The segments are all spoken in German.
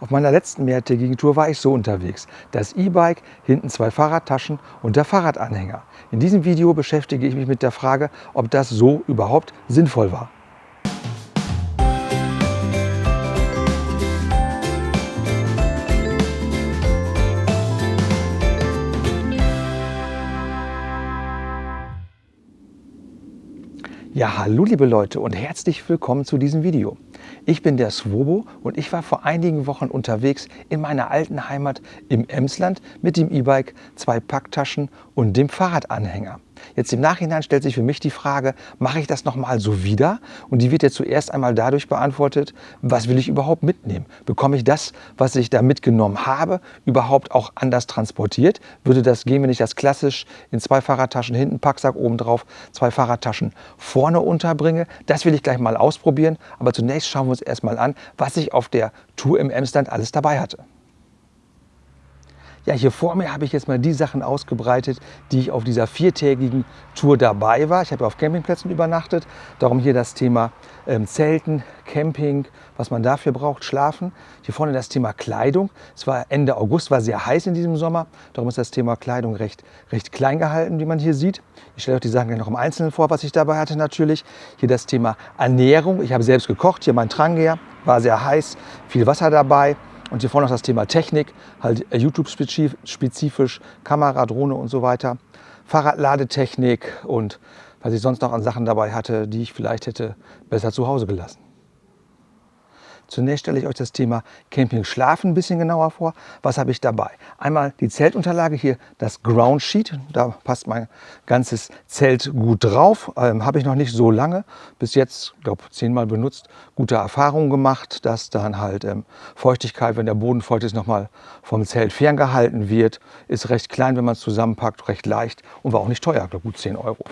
Auf meiner letzten mehrtägigen Tour war ich so unterwegs. Das E-Bike, hinten zwei Fahrradtaschen und der Fahrradanhänger. In diesem Video beschäftige ich mich mit der Frage, ob das so überhaupt sinnvoll war. Ja, hallo liebe Leute und herzlich willkommen zu diesem Video. Ich bin der Swobo und ich war vor einigen Wochen unterwegs in meiner alten Heimat im Emsland mit dem E-Bike, zwei Packtaschen und dem Fahrradanhänger. Jetzt im Nachhinein stellt sich für mich die Frage, mache ich das nochmal so wieder? Und die wird jetzt zuerst einmal dadurch beantwortet, was will ich überhaupt mitnehmen? Bekomme ich das, was ich da mitgenommen habe, überhaupt auch anders transportiert? Würde das gehen, wenn ich das klassisch in zwei Fahrradtaschen hinten, Packsack oben drauf, zwei Fahrradtaschen vorne unterbringe? Das will ich gleich mal ausprobieren. Aber zunächst schauen wir uns erstmal an, was ich auf der Tour im Emsland alles dabei hatte. Ja, hier vor mir habe ich jetzt mal die Sachen ausgebreitet, die ich auf dieser viertägigen Tour dabei war. Ich habe auf Campingplätzen übernachtet, darum hier das Thema ähm, Zelten, Camping, was man dafür braucht, Schlafen. Hier vorne das Thema Kleidung. Es war Ende August, war sehr heiß in diesem Sommer, darum ist das Thema Kleidung recht, recht klein gehalten, wie man hier sieht. Ich stelle euch die Sachen gleich noch im Einzelnen vor, was ich dabei hatte natürlich. Hier das Thema Ernährung. Ich habe selbst gekocht, hier mein Trangia, war sehr heiß, viel Wasser dabei. Und hier vorne noch das Thema Technik, halt äh, YouTube-spezifisch, Kamera, Drohne und so weiter. Fahrradladetechnik und was ich sonst noch an Sachen dabei hatte, die ich vielleicht hätte besser zu Hause gelassen. Zunächst stelle ich euch das Thema Camping Schlafen ein bisschen genauer vor. Was habe ich dabei? Einmal die Zeltunterlage hier, das Ground Sheet. Da passt mein ganzes Zelt gut drauf. Ähm, habe ich noch nicht so lange. Bis jetzt, glaube zehnmal benutzt. Gute Erfahrungen gemacht, dass dann halt ähm, Feuchtigkeit, wenn der Boden feucht ist, nochmal vom Zelt ferngehalten wird. Ist recht klein, wenn man es zusammenpackt, recht leicht und war auch nicht teuer, glaube gut 10 Euro.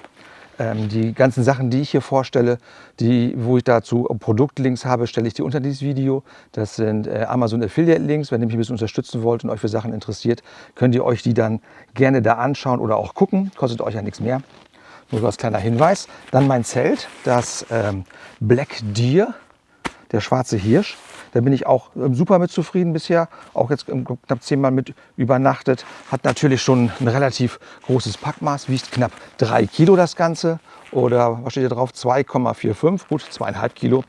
Ähm, die ganzen Sachen, die ich hier vorstelle, die, wo ich dazu Produktlinks habe, stelle ich dir unter dieses Video. Das sind äh, Amazon Affiliate Links. Wenn ihr mich ein bisschen unterstützen wollt und euch für Sachen interessiert, könnt ihr euch die dann gerne da anschauen oder auch gucken. Kostet euch ja nichts mehr. Nur so als kleiner Hinweis. Dann mein Zelt, das ähm, Black Deer, der schwarze Hirsch. Da bin ich auch ähm, super mit zufrieden bisher. Auch jetzt knapp zehnmal mit übernachtet. Hat natürlich schon ein relativ großes Packmaß, wiegt knapp drei Kilo das Ganze. Oder was steht hier drauf? 2,45, gut, zweieinhalb Kilo.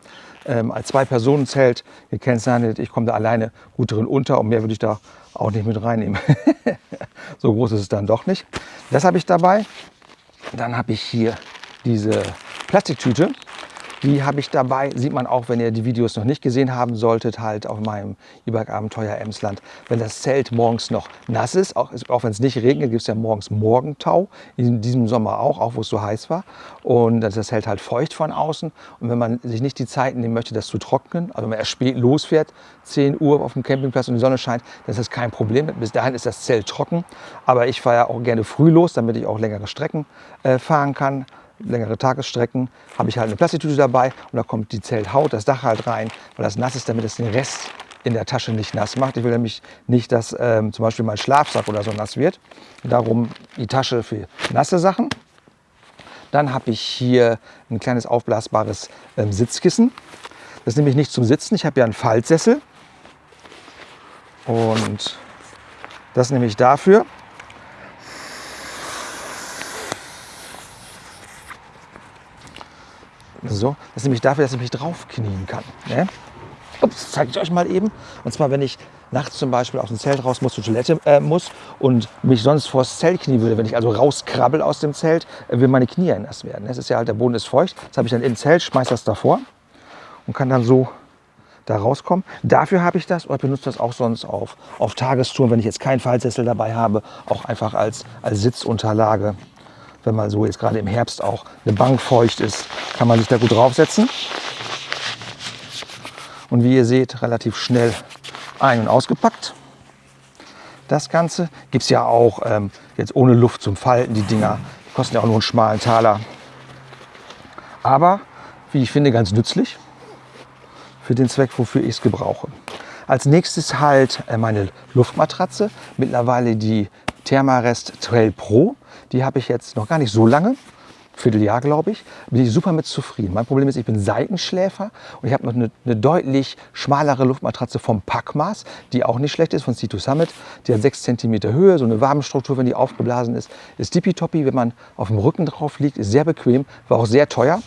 Ähm, als Zwei-Personen-Zelt gekennzeichnet. Ich komme da alleine gut drin unter und mehr würde ich da auch nicht mit reinnehmen. so groß ist es dann doch nicht. Das habe ich dabei. Dann habe ich hier diese Plastiktüte. Die habe ich dabei, sieht man auch, wenn ihr die Videos noch nicht gesehen haben solltet, halt auf meinem E-Bike-Abenteuer Emsland. Wenn das Zelt morgens noch nass ist, auch, auch wenn es nicht regnet, gibt es ja morgens Morgentau, in diesem Sommer auch, auch wo es so heiß war. Und das Zelt halt feucht von außen. Und wenn man sich nicht die Zeit nehmen möchte, das zu trocknen, also wenn man erst spät losfährt, 10 Uhr auf dem Campingplatz und die Sonne scheint, dann ist das kein Problem. Bis dahin ist das Zelt trocken. Aber ich fahre ja auch gerne früh los, damit ich auch längere Strecken äh, fahren kann längere Tagesstrecken, habe ich halt eine Plastiktüte dabei und da kommt die Zelthaut, das Dach halt rein, weil das nass ist, damit es den Rest in der Tasche nicht nass macht. Ich will nämlich nicht, dass ähm, zum Beispiel mein Schlafsack oder so nass wird. Darum die Tasche für nasse Sachen. Dann habe ich hier ein kleines aufblasbares ähm, Sitzkissen. Das nehme ich nicht zum Sitzen. Ich habe ja einen Faltsessel. Und das nehme ich dafür. So, das ist nämlich dafür, dass ich mich draufknien kann. Ne? Ups, zeige ich euch mal eben. Und zwar, wenn ich nachts zum Beispiel aus dem Zelt raus muss, zur Toilette äh, muss und mich sonst vors Zelt knien würde, wenn ich also rauskrabbel aus dem Zelt, äh, will meine Knie nass werden. Es ist ja halt, der Boden ist feucht. Das habe ich dann im Zelt, schmeiße das davor und kann dann so da rauskommen. Dafür habe ich das oder benutze das auch sonst auf, auf Tagestouren, wenn ich jetzt keinen Fallsessel dabei habe, auch einfach als, als Sitzunterlage wenn mal so jetzt gerade im Herbst auch eine Bank feucht ist, kann man sich da gut draufsetzen. Und wie ihr seht, relativ schnell ein- und ausgepackt. Das Ganze gibt es ja auch ähm, jetzt ohne Luft zum Falten. Die Dinger die kosten ja auch nur einen schmalen Taler. Aber, wie ich finde, ganz nützlich für den Zweck, wofür ich es gebrauche. Als nächstes halt äh, meine Luftmatratze. Mittlerweile die Thermarest Trail Pro. Die habe ich jetzt noch gar nicht so lange. Vierteljahr, glaube ich, bin ich super mit zufrieden. Mein Problem ist, ich bin Seitenschläfer und ich habe noch eine, eine, deutlich schmalere Luftmatratze vom Packmaß, die auch nicht schlecht ist, von C2 Summit. Die hat 6 cm Höhe, so eine Warmstruktur, wenn die aufgeblasen ist. Ist tippitoppi, wenn man auf dem Rücken drauf liegt, ist sehr bequem, war auch sehr teuer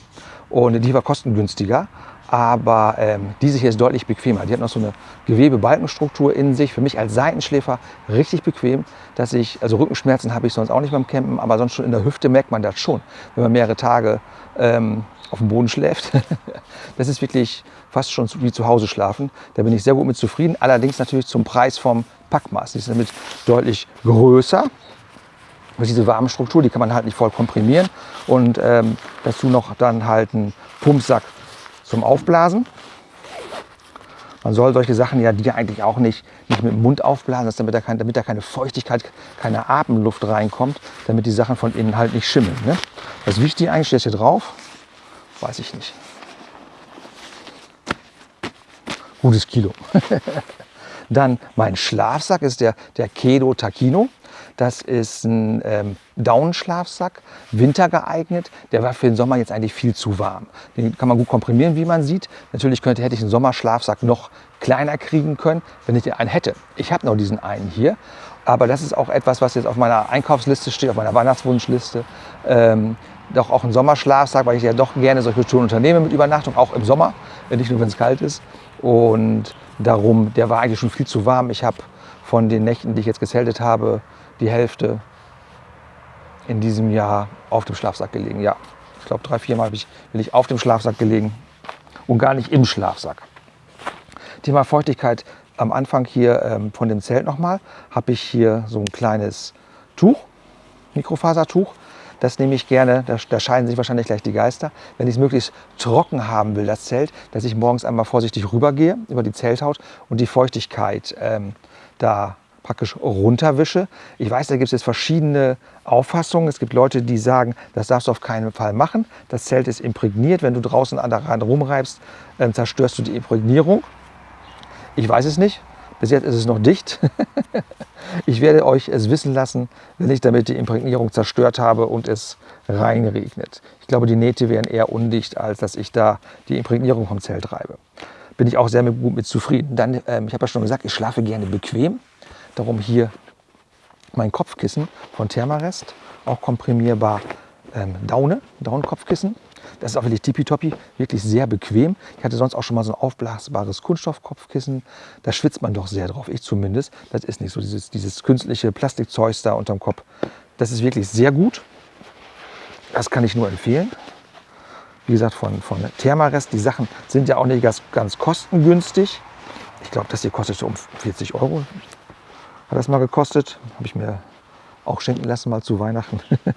und die war kostengünstiger aber ähm, diese hier ist deutlich bequemer. Die hat noch so eine Gewebebalkenstruktur in sich. Für mich als Seitenschläfer richtig bequem, dass ich, also Rückenschmerzen habe ich sonst auch nicht beim Campen, aber sonst schon in der Hüfte merkt man das schon, wenn man mehrere Tage ähm, auf dem Boden schläft. das ist wirklich fast schon wie zu Hause schlafen. Da bin ich sehr gut mit zufrieden. Allerdings natürlich zum Preis vom Packmaß. Die ist damit deutlich größer. Und diese warme Struktur, die kann man halt nicht voll komprimieren. Und ähm, dazu noch dann halt einen Pumpsack zum Aufblasen. Man soll solche Sachen ja die eigentlich auch nicht, nicht mit dem Mund aufblasen, damit da, kein, damit da keine Feuchtigkeit, keine Atemluft reinkommt, damit die Sachen von innen halt nicht schimmeln. Ne? Was wiegt die eigentlich? Steht hier drauf? Weiß ich nicht. Gutes Kilo. Dann mein Schlafsack ist der, der Kedo Takino. Das ist ein ähm, Daunenschlafsack, wintergeeignet. Der war für den Sommer jetzt eigentlich viel zu warm. Den kann man gut komprimieren, wie man sieht. Natürlich könnte, hätte ich einen Sommerschlafsack noch kleiner kriegen können, wenn ich den einen hätte. Ich habe noch diesen einen hier. Aber das ist auch etwas, was jetzt auf meiner Einkaufsliste steht, auf meiner Weihnachtswunschliste. Ähm, doch auch ein Sommerschlafsack, weil ich ja doch gerne solche Touren unternehme mit Übernachtung, auch im Sommer, nicht nur wenn es kalt ist. Und darum, der war eigentlich schon viel zu warm. Ich habe von den Nächten, die ich jetzt gezeltet habe, die Hälfte in diesem Jahr auf dem Schlafsack gelegen. Ja, ich glaube drei, vier Mal bin ich auf dem Schlafsack gelegen und gar nicht im Schlafsack. Thema Feuchtigkeit am Anfang hier ähm, von dem Zelt nochmal, habe ich hier so ein kleines Tuch, Mikrofasertuch. Das nehme ich gerne, da, da scheiden sich wahrscheinlich gleich die Geister. Wenn ich es möglichst trocken haben will, das Zelt, dass ich morgens einmal vorsichtig rübergehe über die Zelthaut und die Feuchtigkeit ähm, da praktisch runterwische. Ich weiß, da gibt es jetzt verschiedene Auffassungen. Es gibt Leute, die sagen, das darfst du auf keinen Fall machen. Das Zelt ist imprägniert. Wenn du draußen an der Rand rumreibst, dann zerstörst du die Imprägnierung. Ich weiß es nicht. Bis jetzt ist es noch dicht. ich werde euch es wissen lassen, wenn ich damit die Imprägnierung zerstört habe und es reinregnet. Ich glaube, die Nähte wären eher undicht, als dass ich da die Imprägnierung vom Zelt reibe. Bin ich auch sehr gut mit zufrieden. Dann, ähm, ich habe ja schon gesagt, ich schlafe gerne bequem. Darum hier mein Kopfkissen von Thermarest, auch komprimierbar ähm, Daune, Daunenkopfkissen. Das ist auch wirklich tippitoppi, wirklich sehr bequem. Ich hatte sonst auch schon mal so ein aufblasbares Kunststoffkopfkissen. Da schwitzt man doch sehr drauf, ich zumindest. Das ist nicht so dieses, dieses künstliche Plastikzeug da unterm Kopf. Das ist wirklich sehr gut. Das kann ich nur empfehlen. Wie gesagt, von, von Thermarest. Die Sachen sind ja auch nicht ganz, ganz kostengünstig. Ich glaube, das hier kostet so um 40 Euro. Hat das mal gekostet. Habe ich mir auch schenken lassen, mal zu Weihnachten.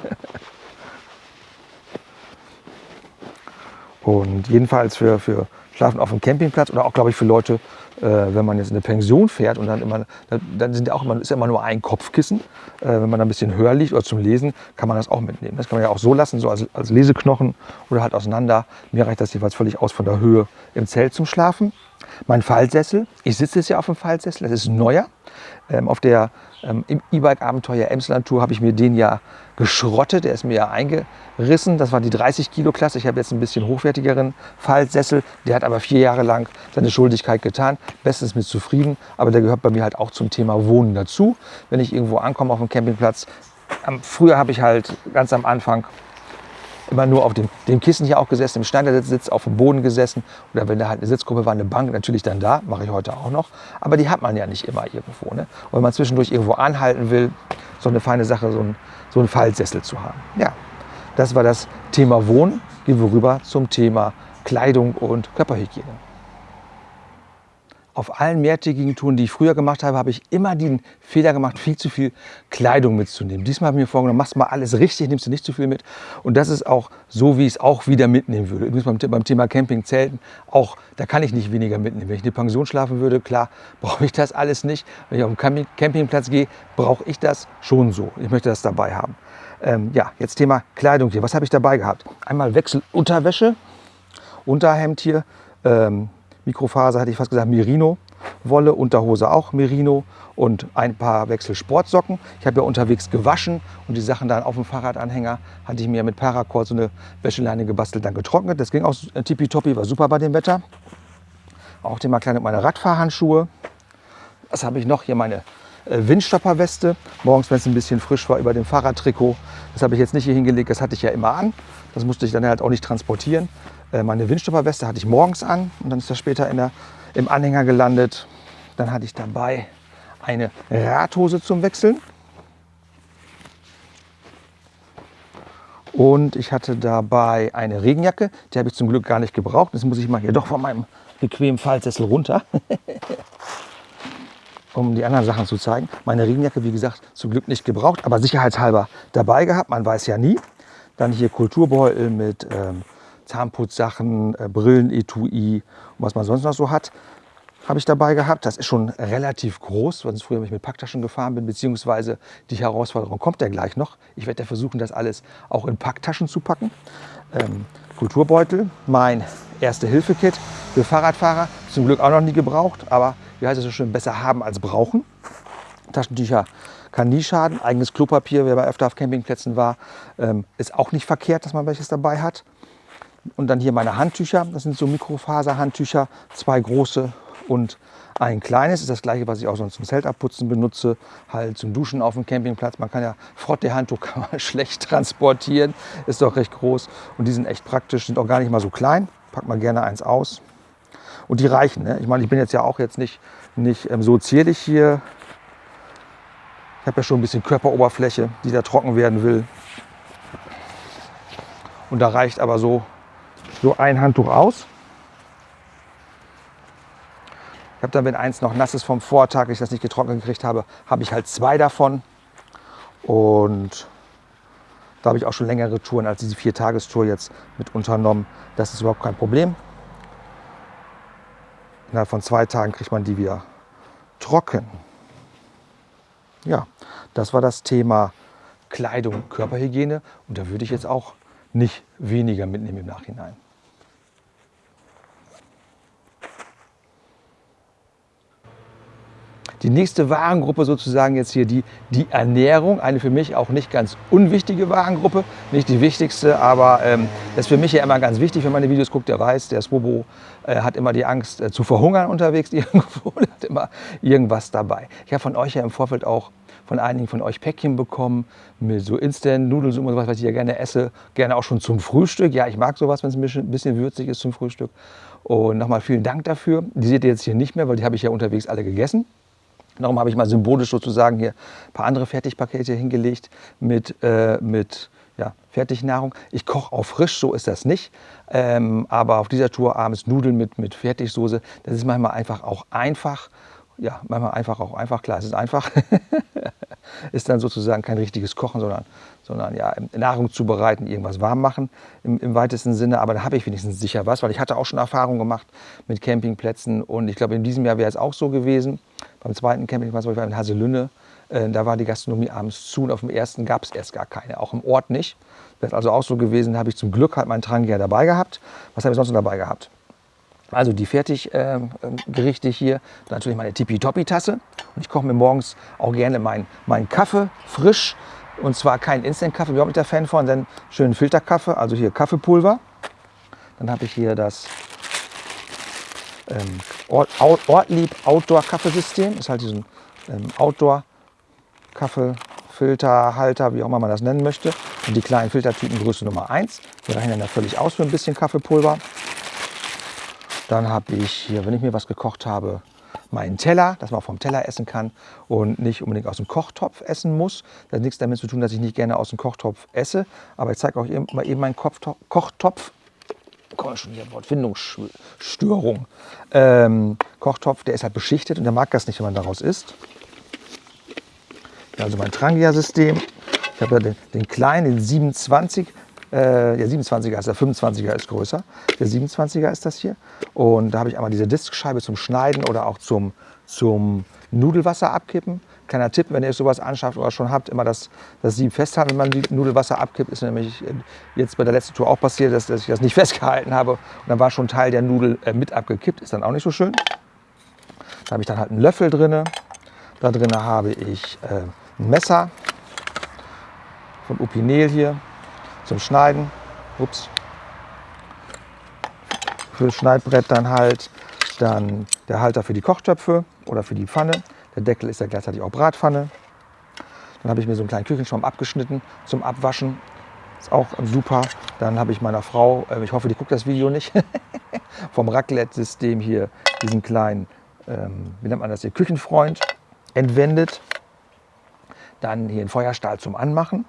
Und jedenfalls für, für Schlafen auf dem Campingplatz oder auch, glaube ich, für Leute, äh, wenn man jetzt in eine Pension fährt und dann immer, dann sind auch immer, ist immer nur ein Kopfkissen. Äh, wenn man da ein bisschen höher liegt oder zum Lesen, kann man das auch mitnehmen. Das kann man ja auch so lassen, so als, als Leseknochen oder halt auseinander. Mir reicht das jeweils völlig aus von der Höhe im Zelt zum Schlafen. Mein Fallsessel, ich sitze jetzt ja auf dem Fallsessel, das ist neuer. Ähm, auf der ähm, E-Bike-Abenteuer Emsland Tour habe ich mir den ja geschrottet, der ist mir ja eingerissen. Das war die 30 Kilo Klasse. Ich habe jetzt ein bisschen hochwertigeren Fallsessel. Der hat aber vier Jahre lang seine Schuldigkeit getan. Bestens mit zufrieden, aber der gehört bei mir halt auch zum Thema Wohnen dazu. Wenn ich irgendwo ankomme auf dem Campingplatz, früher habe ich halt ganz am Anfang immer nur auf dem, dem Kissen hier auch gesessen, im Schneidersitz auf dem Boden gesessen. Oder wenn da halt eine Sitzgruppe war, eine Bank, natürlich dann da, mache ich heute auch noch. Aber die hat man ja nicht immer irgendwo. Ne? Und wenn man zwischendurch irgendwo anhalten will, so eine feine Sache, so ein, so ein Fallsessel zu haben. Ja, das war das Thema Wohnen. Gehen wir rüber zum Thema Kleidung und Körperhygiene auf allen mehrtägigen Touren, die ich früher gemacht habe, habe ich immer den Fehler gemacht, viel zu viel Kleidung mitzunehmen. Diesmal habe ich mir vorgenommen, machst mal alles richtig, nimmst du nicht zu viel mit. Und das ist auch so, wie ich es auch wieder mitnehmen würde. Übrigens beim, beim Thema Camping, Zelten, auch da kann ich nicht weniger mitnehmen. Wenn ich in eine Pension schlafen würde, klar, brauche ich das alles nicht. Wenn ich auf den Campingplatz gehe, brauche ich das schon so. Ich möchte das dabei haben. Ähm, ja, jetzt Thema Kleidung hier. Was habe ich dabei gehabt? Einmal Wechselunterwäsche, Unterhemd hier, ähm, Mikrofaser, hätte ich fast gesagt, Merino. Wolle, Unterhose auch Merino und ein paar Wechsel Sportsocken. Ich habe ja unterwegs gewaschen und die Sachen dann auf dem Fahrradanhänger hatte ich mir mit Paracord so eine Wäscheleine gebastelt, dann getrocknet. Das ging auch tippitoppi, war super bei dem Wetter. Auch Thema kleine meine Radfahrhandschuhe. Was habe ich noch? Hier meine äh, Windstopperweste. Morgens, wenn es ein bisschen frisch war, über dem Fahrradtrikot. Das habe ich jetzt nicht hier hingelegt, das hatte ich ja immer an. Das musste ich dann halt auch nicht transportieren. Äh, meine Windstopperweste hatte ich morgens an und dann ist das später in der, im Anhänger gelandet. Dann hatte ich dabei eine Radhose zum Wechseln. Und ich hatte dabei eine Regenjacke, die habe ich zum Glück gar nicht gebraucht. Das muss ich mal hier doch von meinem bequemen Fallsessel runter, um die anderen Sachen zu zeigen. Meine Regenjacke, wie gesagt, zum Glück nicht gebraucht, aber sicherheitshalber dabei gehabt. Man weiß ja nie. Dann hier Kulturbeutel mit ähm, Zahnputzsachen, äh, Brillenetui und was man sonst noch so hat, habe ich dabei gehabt. Das ist schon relativ groß, weil ich früher mit Packtaschen gefahren bin, beziehungsweise die Herausforderung kommt ja gleich noch. Ich werde ja versuchen, das alles auch in Packtaschen zu packen. Ähm, Kulturbeutel, mein Erste-Hilfe-Kit für Fahrradfahrer, zum Glück auch noch nie gebraucht, aber wie heißt es so schön, besser haben als brauchen. Taschentücher kann nie schaden. Eigenes Klopapier, wer bei öfter auf Campingplätzen war, ähm, ist auch nicht verkehrt, dass man welches dabei hat. Und dann hier meine Handtücher. Das sind so Mikrofaserhandtücher, zwei große und ein kleines. Ist das gleiche, was ich auch sonst zum Zeltabputzen benutze, halt zum Duschen auf dem Campingplatz. Man kann ja Frotte-Handtuch schlecht transportieren, ist doch recht groß und die sind echt praktisch, sind auch gar nicht mal so klein. Packt man gerne eins aus. Und die reichen. Ne? Ich meine, ich bin jetzt ja auch jetzt nicht, nicht ähm, so zierlich hier. Ich habe ja schon ein bisschen Körperoberfläche, die da trocken werden will. Und da reicht aber so so ein Handtuch aus. Ich habe dann, wenn eins noch nass ist vom Vortag, ich das nicht getrocknet gekriegt habe, habe ich halt zwei davon. Und da habe ich auch schon längere Touren als diese Vier-Tagestour jetzt mit unternommen. Das ist überhaupt kein Problem. Innerhalb von zwei Tagen kriegt man die wieder trocken. Ja, das war das Thema Kleidung, Körperhygiene. Und da würde ich jetzt auch nicht weniger mitnehmen im Nachhinein. Die nächste Warengruppe sozusagen jetzt hier die, die Ernährung, eine für mich auch nicht ganz unwichtige Warengruppe, nicht die wichtigste, aber ähm, das ist für mich ja immer ganz wichtig, wenn man die Videos guckt, der weiß, der Swobo äh, hat immer die Angst äh, zu verhungern unterwegs irgendwo, hat immer irgendwas dabei. Ich habe von euch ja im Vorfeld auch von einigen von euch Päckchen bekommen mit so Instant-Nudelsuppe und sowas, was ich ja gerne esse. Gerne auch schon zum Frühstück. Ja, ich mag sowas, wenn es ein bisschen würzig ist zum Frühstück. Und nochmal vielen Dank dafür. Die seht ihr jetzt hier nicht mehr, weil die habe ich ja unterwegs alle gegessen. Darum habe ich mal symbolisch sozusagen hier ein paar andere Fertigpakete hingelegt mit, äh, mit ja, Fertignahrung. Ich koche auch frisch, so ist das nicht. Ähm, aber auf dieser Tour abends Nudeln mit, mit Fertigsoße, das ist manchmal einfach auch einfach. Ja, manchmal einfach auch einfach. Klar, es ist einfach. ist dann sozusagen kein richtiges Kochen, sondern, sondern ja, Nahrung zubereiten, irgendwas warm machen im, im weitesten Sinne. Aber da habe ich wenigstens sicher was, weil ich hatte auch schon Erfahrungen gemacht mit Campingplätzen. Und ich glaube, in diesem Jahr wäre es auch so gewesen. Beim zweiten Campingplatz, wo ich war in Haselünne, äh, da war die Gastronomie abends zu und auf dem ersten gab es erst gar keine, auch im Ort nicht. Das ist also auch so gewesen, habe ich zum Glück halt meinen Trangier dabei gehabt. Was habe ich sonst noch dabei gehabt? Also die Fertiggerichte äh, hier, natürlich meine Tipi-Topi-Tasse. Und ich koche mir morgens auch gerne meinen mein Kaffee frisch. Und zwar kein Instant-Kaffee, ich nicht der Fan von, sondern schönen Filterkaffee, also hier Kaffeepulver. Dann habe ich hier das ähm, Ortlieb Outdoor Kaffeesystem. Ist halt diesen ähm, Outdoor Kaffeefilterhalter, wie auch immer man das nennen möchte. Und die kleinen Filtertypen Größe Nummer 1. Die reichen dann völlig aus für ein bisschen Kaffeepulver. Dann habe ich hier, wenn ich mir was gekocht habe, meinen Teller, dass man vom Teller essen kann und nicht unbedingt aus dem Kochtopf essen muss. Das hat nichts damit zu tun, dass ich nicht gerne aus dem Kochtopf esse. Aber ich zeige euch mal eben meinen Kochtopf komme schon hier Wortfindungsstörung. Ähm, Kochtopf, der ist halt beschichtet und der mag das nicht, wenn man daraus isst. Also mein Trangia-System. Ich habe ja den, den, kleinen, den 27. Äh, der 27er ist der 25er ist größer. Der 27er ist das hier. Und da habe ich einmal diese Diskscheibe zum Schneiden oder auch zum, zum Nudelwasser abkippen. Kleiner Tipp, wenn ihr sowas anschafft oder schon habt, immer das, das Sieb festhalten, wenn man die Nudelwasser abkippt. Ist nämlich jetzt bei der letzten Tour auch passiert, dass, dass ich das nicht festgehalten habe. Und dann war schon Teil der Nudel äh, mit abgekippt. Ist dann auch nicht so schön. Da habe ich dann halt einen Löffel drin. Da drin habe ich äh, ein Messer von Upinel hier zum Schneiden. Ups. Für das Schneidbrett dann halt. Dann der Halter für die Kochtöpfe oder für die Pfanne. Der Deckel ist ja gleichzeitig auch Bratpfanne. Dann habe ich mir so einen kleinen Küchenschwamm abgeschnitten zum Abwaschen. Ist auch super. Dann habe ich meiner Frau, äh, ich hoffe, die guckt das Video nicht, vom Raclette-System hier diesen kleinen, ähm, wie nennt man das hier, Küchenfreund entwendet. Dann hier einen Feuerstahl zum Anmachen.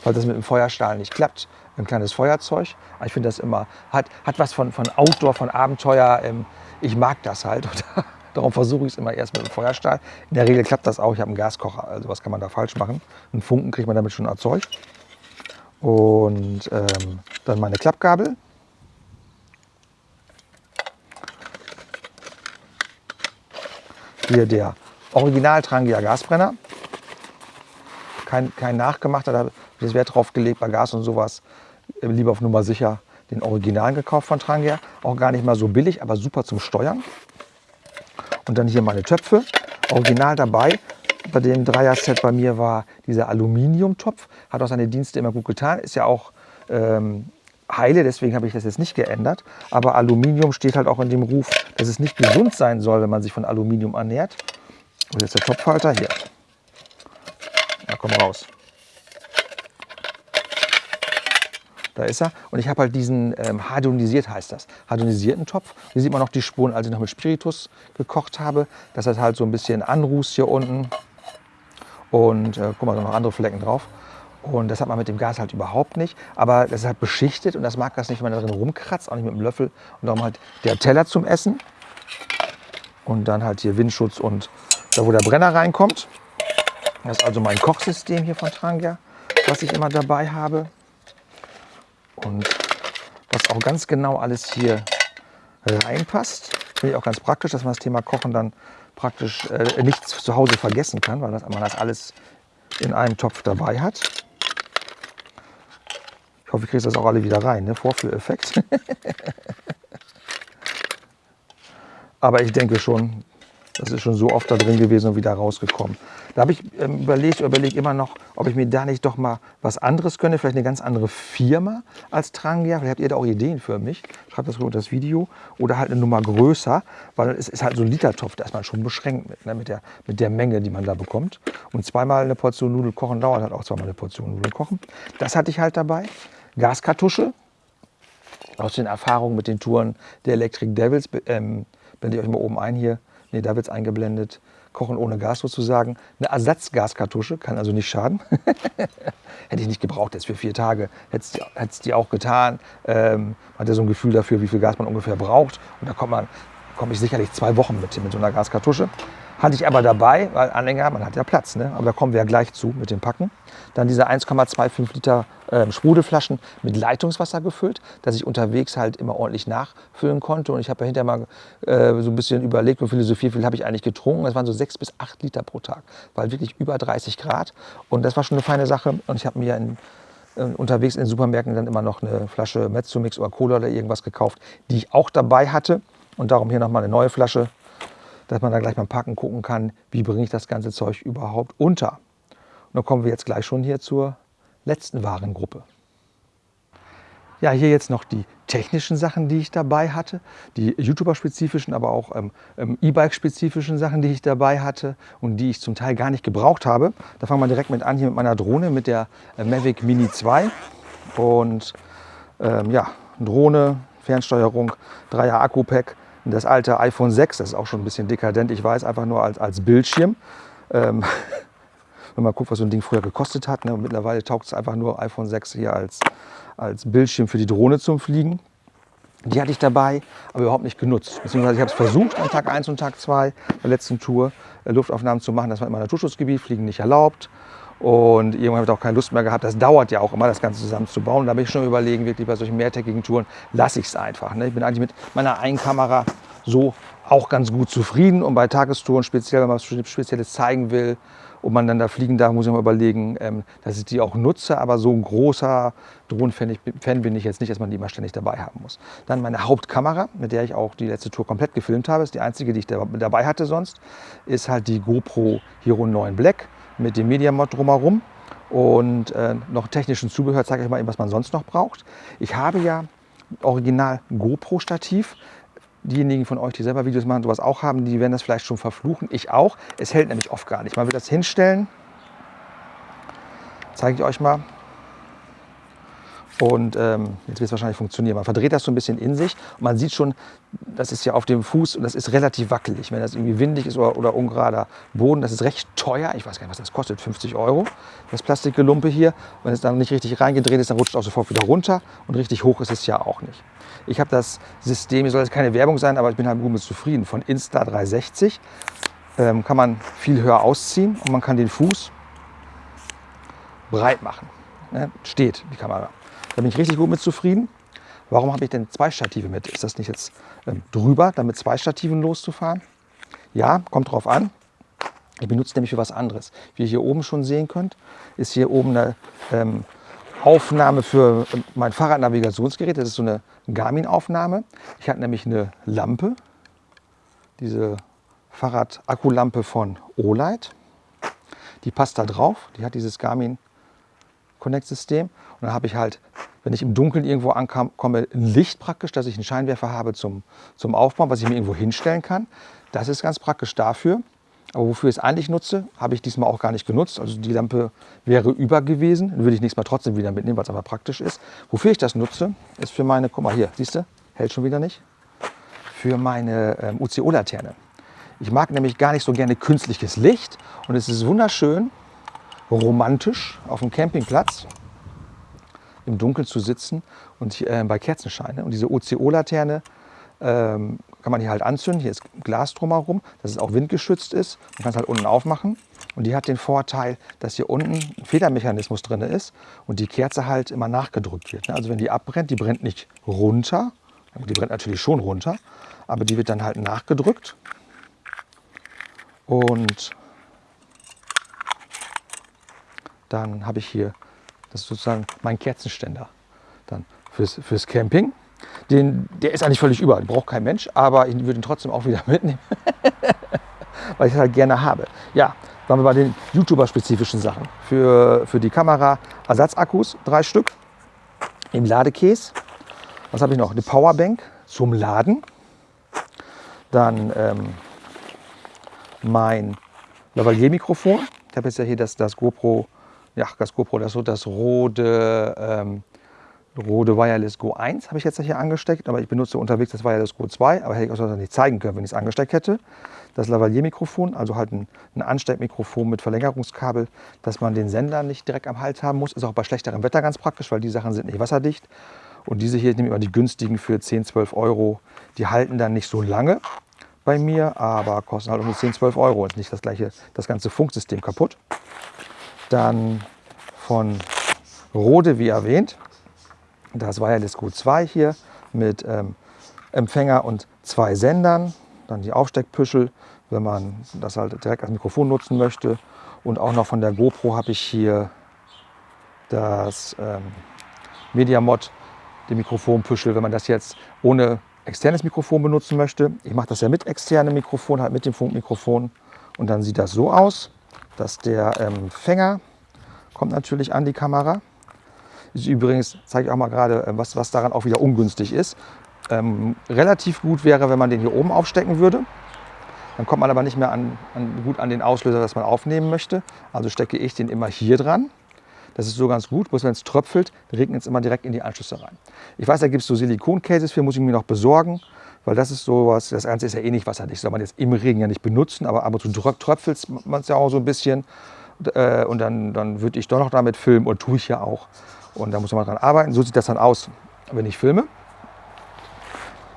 Falls das mit dem Feuerstahl nicht klappt, ein kleines Feuerzeug. Ich finde das immer, hat, hat was von, von Outdoor, von Abenteuer. Ähm, ich mag das halt. Darum versuche ich es immer erst mit dem Feuerstahl. In der Regel klappt das auch. Ich habe einen Gaskocher, also was kann man da falsch machen? Einen Funken kriegt man damit schon erzeugt. Und ähm, dann meine Klappgabel. Hier der Original Trangia Gasbrenner. Kein, kein nachgemachter, da habe ich das Wert drauf gelegt bei Gas und sowas. Äh, lieber auf Nummer sicher den Original gekauft von Trangia. Auch gar nicht mal so billig, aber super zum Steuern. Und dann hier meine Töpfe, original dabei. Bei dem Dreier-Set bei mir war dieser Aluminiumtopf. Hat auch seine Dienste immer gut getan. Ist ja auch ähm, heile, deswegen habe ich das jetzt nicht geändert. Aber Aluminium steht halt auch in dem Ruf, dass es nicht gesund sein soll, wenn man sich von Aluminium ernährt. Und jetzt der Topfhalter hier. Na komm raus. Da ist er. Und ich habe halt diesen ähm, hardonisiert, heißt das, hardonisierten Topf. Hier sieht man noch die Spuren, als ich noch mit Spiritus gekocht habe. Das hat halt so ein bisschen Anruß hier unten. Und äh, guck mal, da noch andere Flecken drauf. Und das hat man mit dem Gas halt überhaupt nicht. Aber das ist halt beschichtet und das mag das nicht, wenn man da drin rumkratzt, auch nicht mit dem Löffel. Und darum halt der Teller zum Essen. Und dann halt hier Windschutz und da, wo der Brenner reinkommt. Das ist also mein Kochsystem hier von Trangia, was ich immer dabei habe. Und was auch ganz genau alles hier reinpasst. Finde ich auch ganz praktisch, dass man das Thema Kochen dann praktisch äh, nichts zu Hause vergessen kann, weil das, man das alles in einem Topf dabei hat. Ich hoffe, ich kriege das auch alle wieder rein, ne? Vorführeffekt. Aber ich denke schon, das ist schon so oft da drin gewesen und wieder rausgekommen. Da habe ich ähm, überlegt, überlege immer noch, ob ich mir da nicht doch mal was anderes gönne, vielleicht eine ganz andere Firma als Trangia. Vielleicht habt ihr da auch Ideen für mich. Schreibt das unter das Video. Oder halt eine Nummer größer, weil es ist halt so ein Litertopf, da ist man schon beschränkt mit, ne, mit, der, mit der Menge, die man da bekommt. Und zweimal eine Portion Nudeln kochen dauert halt auch zweimal eine Portion Nudeln kochen. Das hatte ich halt dabei. Gaskartusche. Aus den Erfahrungen mit den Touren der Electric Devils ähm, blende ich euch mal oben ein hier Nee, da wird es eingeblendet. Kochen ohne Gas sozusagen. Eine Ersatzgaskartusche, kann also nicht schaden. Hätte ich nicht gebraucht jetzt für vier Tage. Hätte es die auch getan. Ähm, man hat ja so ein Gefühl dafür, wie viel Gas man ungefähr braucht. Und da kommt man, komme ich sicherlich zwei Wochen mit, mit so einer Gaskartusche. Hatte ich aber dabei, weil Anhänger, man hat ja Platz, ne? aber da kommen wir ja gleich zu mit dem Packen. Dann diese 1,25 Liter äh, Sprudelflaschen mit Leitungswasser gefüllt, dass ich unterwegs halt immer ordentlich nachfüllen konnte. Und ich habe ja hinterher mal äh, so ein bisschen überlegt und philosophiert, wie viel habe ich eigentlich getrunken. Das waren so 6 bis 8 Liter pro Tag, weil wirklich über 30 Grad. Und das war schon eine feine Sache. Und ich habe mir in, äh, unterwegs in den Supermärkten dann immer noch eine Flasche Mezzomix oder Cola oder irgendwas gekauft, die ich auch dabei hatte. Und darum hier nochmal eine neue Flasche dass man da gleich beim Packen gucken kann, wie bringe ich das ganze Zeug überhaupt unter. Und dann kommen wir jetzt gleich schon hier zur letzten Warengruppe. Ja, hier jetzt noch die technischen Sachen, die ich dabei hatte, die YouTuber-spezifischen, aber auch ähm, ähm, E-Bike-spezifischen Sachen, die ich dabei hatte und die ich zum Teil gar nicht gebraucht habe. Da fangen wir direkt mit an, hier mit meiner Drohne, mit der äh, Mavic Mini 2. Und ähm, ja, Drohne, Fernsteuerung, 3er Akku-Pack, das alte iPhone 6, das ist auch schon ein bisschen dekadent, ich weiß, einfach nur als, als Bildschirm. Ähm, wenn man guckt, was so ein Ding früher gekostet hat. Ne? mittlerweile taugt es einfach nur iPhone 6 hier als, als Bildschirm für die Drohne zum Fliegen. Die hatte ich dabei, aber überhaupt nicht genutzt. Beziehungsweise ich habe es versucht an Tag 1 und Tag 2 der letzten Tour äh, Luftaufnahmen zu machen. Das war meinem Naturschutzgebiet, Fliegen nicht erlaubt. Und irgendwann habe ich auch keine Lust mehr gehabt. Das dauert ja auch immer, das Ganze zusammenzubauen. Da bin ich schon überlegen, wirklich bei solchen mehrtägigen Touren lasse ich es einfach. Ne? Ich bin eigentlich mit meiner einen Kamera so auch ganz gut zufrieden und bei Tagestouren speziell, wenn man was Spezielles zeigen will und man dann da fliegen darf, muss ich mal überlegen, ähm, dass ich die auch nutze. Aber so ein großer Drohnenfan bin ich jetzt nicht, dass man die immer ständig dabei haben muss. Dann meine Hauptkamera, mit der ich auch die letzte Tour komplett gefilmt habe, ist die einzige, die ich dabei hatte sonst, ist halt die GoPro Hero 9 Black mit dem Media Mod drumherum und äh, noch technischen Zubehör zeige ich mal eben, was man sonst noch braucht. Ich habe ja original GoPro Stativ diejenigen von euch, die selber Videos machen, sowas auch haben, die werden das vielleicht schon verfluchen. Ich auch. Es hält nämlich oft gar nicht. Man will das hinstellen. Zeige ich euch mal. Und ähm, jetzt wird es wahrscheinlich funktionieren. Man verdreht das so ein bisschen in sich und man sieht schon, das ist ja auf dem Fuß und das ist relativ wackelig. Wenn das irgendwie windig ist oder, oder ungerader Boden, das ist recht teuer. Ich weiß gar nicht, was das kostet, 50 Euro. Das Plastikgelumpe hier. Wenn es dann nicht richtig reingedreht ist, dann rutscht es auch sofort wieder runter und richtig hoch ist es ja auch nicht. Ich habe das System, hier soll jetzt keine Werbung sein, aber ich bin halt gut mit zufrieden, von Insta360. Ähm, kann man viel höher ausziehen und man kann den Fuß breit machen. Ne? Steht die Kamera. Da bin ich richtig gut mit zufrieden. Warum habe ich denn zwei Stative mit? Ist das nicht jetzt ähm, drüber, damit zwei Stativen loszufahren? Ja, kommt drauf an. Ich benutze nämlich für was anderes. Wie ihr hier oben schon sehen könnt, ist hier oben eine ähm, Aufnahme für ähm, mein Fahrradnavigationsgerät. Das ist so eine Garmin-Aufnahme. Ich habe nämlich eine Lampe, diese Fahrrad-Akkulampe von Olight. Die passt da drauf. Die hat dieses Garmin Connect-System. Und dann habe ich halt wenn ich im Dunkeln irgendwo ankomme, ein Licht praktisch, dass ich einen Scheinwerfer habe zum, zum Aufbauen, was ich mir irgendwo hinstellen kann. Das ist ganz praktisch dafür. Aber wofür ich es eigentlich nutze, habe ich diesmal auch gar nicht genutzt. Also die Lampe wäre über gewesen. Dann würde ich nächstes Mal trotzdem wieder mitnehmen, weil es aber praktisch ist. Wofür ich das nutze, ist für meine, guck mal hier, siehst du, hält schon wieder nicht, für meine ähm, UCO-Laterne. Ich mag nämlich gar nicht so gerne künstliches Licht und es ist wunderschön, romantisch auf dem Campingplatz im Dunkeln zu sitzen und äh, bei Kerzenschein. Und diese OCO-Laterne ähm, kann man hier halt anzünden. Hier ist Glas drumherum, dass es auch windgeschützt ist. Man kann es halt unten aufmachen. Und die hat den Vorteil, dass hier unten ein Federmechanismus drin ist und die Kerze halt immer nachgedrückt wird. Also wenn die abbrennt, die brennt nicht runter. Die brennt natürlich schon runter, aber die wird dann halt nachgedrückt. Und dann habe ich hier das ist sozusagen mein Kerzenständer dann fürs, fürs Camping. Den, der ist eigentlich völlig überall, braucht kein Mensch, aber ich würde ihn trotzdem auch wieder mitnehmen, weil ich es halt gerne habe. Ja, waren wir bei den YouTuber-spezifischen Sachen. Für, für die Kamera Ersatzakkus, drei Stück im Ladekäse. Was habe ich noch? Eine Powerbank zum Laden. Dann ähm, mein Lavalier-Mikrofon. Ich habe jetzt ja hier das, das GoPro ja, das GoPro, das, das Rode, ähm, Rode Wireless Go 1 habe ich jetzt hier angesteckt, aber ich benutze unterwegs das Wireless Go 2, aber hätte ich auch nicht zeigen können, wenn ich es angesteckt hätte. Das Lavalier-Mikrofon, also halt ein, ein Ansteckmikrofon mit Verlängerungskabel, dass man den Sender nicht direkt am Hals haben muss. Ist auch bei schlechterem Wetter ganz praktisch, weil die Sachen sind nicht wasserdicht. Und diese hier, ich nehme immer die günstigen für 10, 12 Euro. Die halten dann nicht so lange bei mir, aber kosten halt um die 10, 12 Euro. Und nicht das gleiche, das ganze Funksystem kaputt. Dann von Rode, wie erwähnt, das Wireless Q2 hier mit ähm, Empfänger und zwei Sendern. Dann die Aufsteckpüschel, wenn man das halt direkt als Mikrofon nutzen möchte. Und auch noch von der GoPro habe ich hier das ähm, MediaMod, die Mikrofonpüschel, wenn man das jetzt ohne externes Mikrofon benutzen möchte. Ich mache das ja mit externem Mikrofon, halt mit dem Funkmikrofon. Und dann sieht das so aus dass der ähm, kommt natürlich an die Kamera. Ist übrigens, zeige ich auch mal gerade, äh, was, was daran auch wieder ungünstig ist. Ähm, relativ gut wäre, wenn man den hier oben aufstecken würde. Dann kommt man aber nicht mehr an, an, gut an den Auslöser, das man aufnehmen möchte. Also stecke ich den immer hier dran. Das ist so ganz gut, bloß wenn es tröpfelt, regnet es immer direkt in die Anschlüsse rein. Ich weiß, da gibt es so Silikon-Cases für, muss ich mir noch besorgen, weil das ist sowas, das Ganze ist ja eh nicht wasserdicht, soll man jetzt im Regen ja nicht benutzen, aber ab und zu tröpfelt man es ja auch so ein bisschen äh, und dann, dann würde ich doch noch damit filmen und tue ich ja auch. Und da muss man dran arbeiten. So sieht das dann aus, wenn ich filme.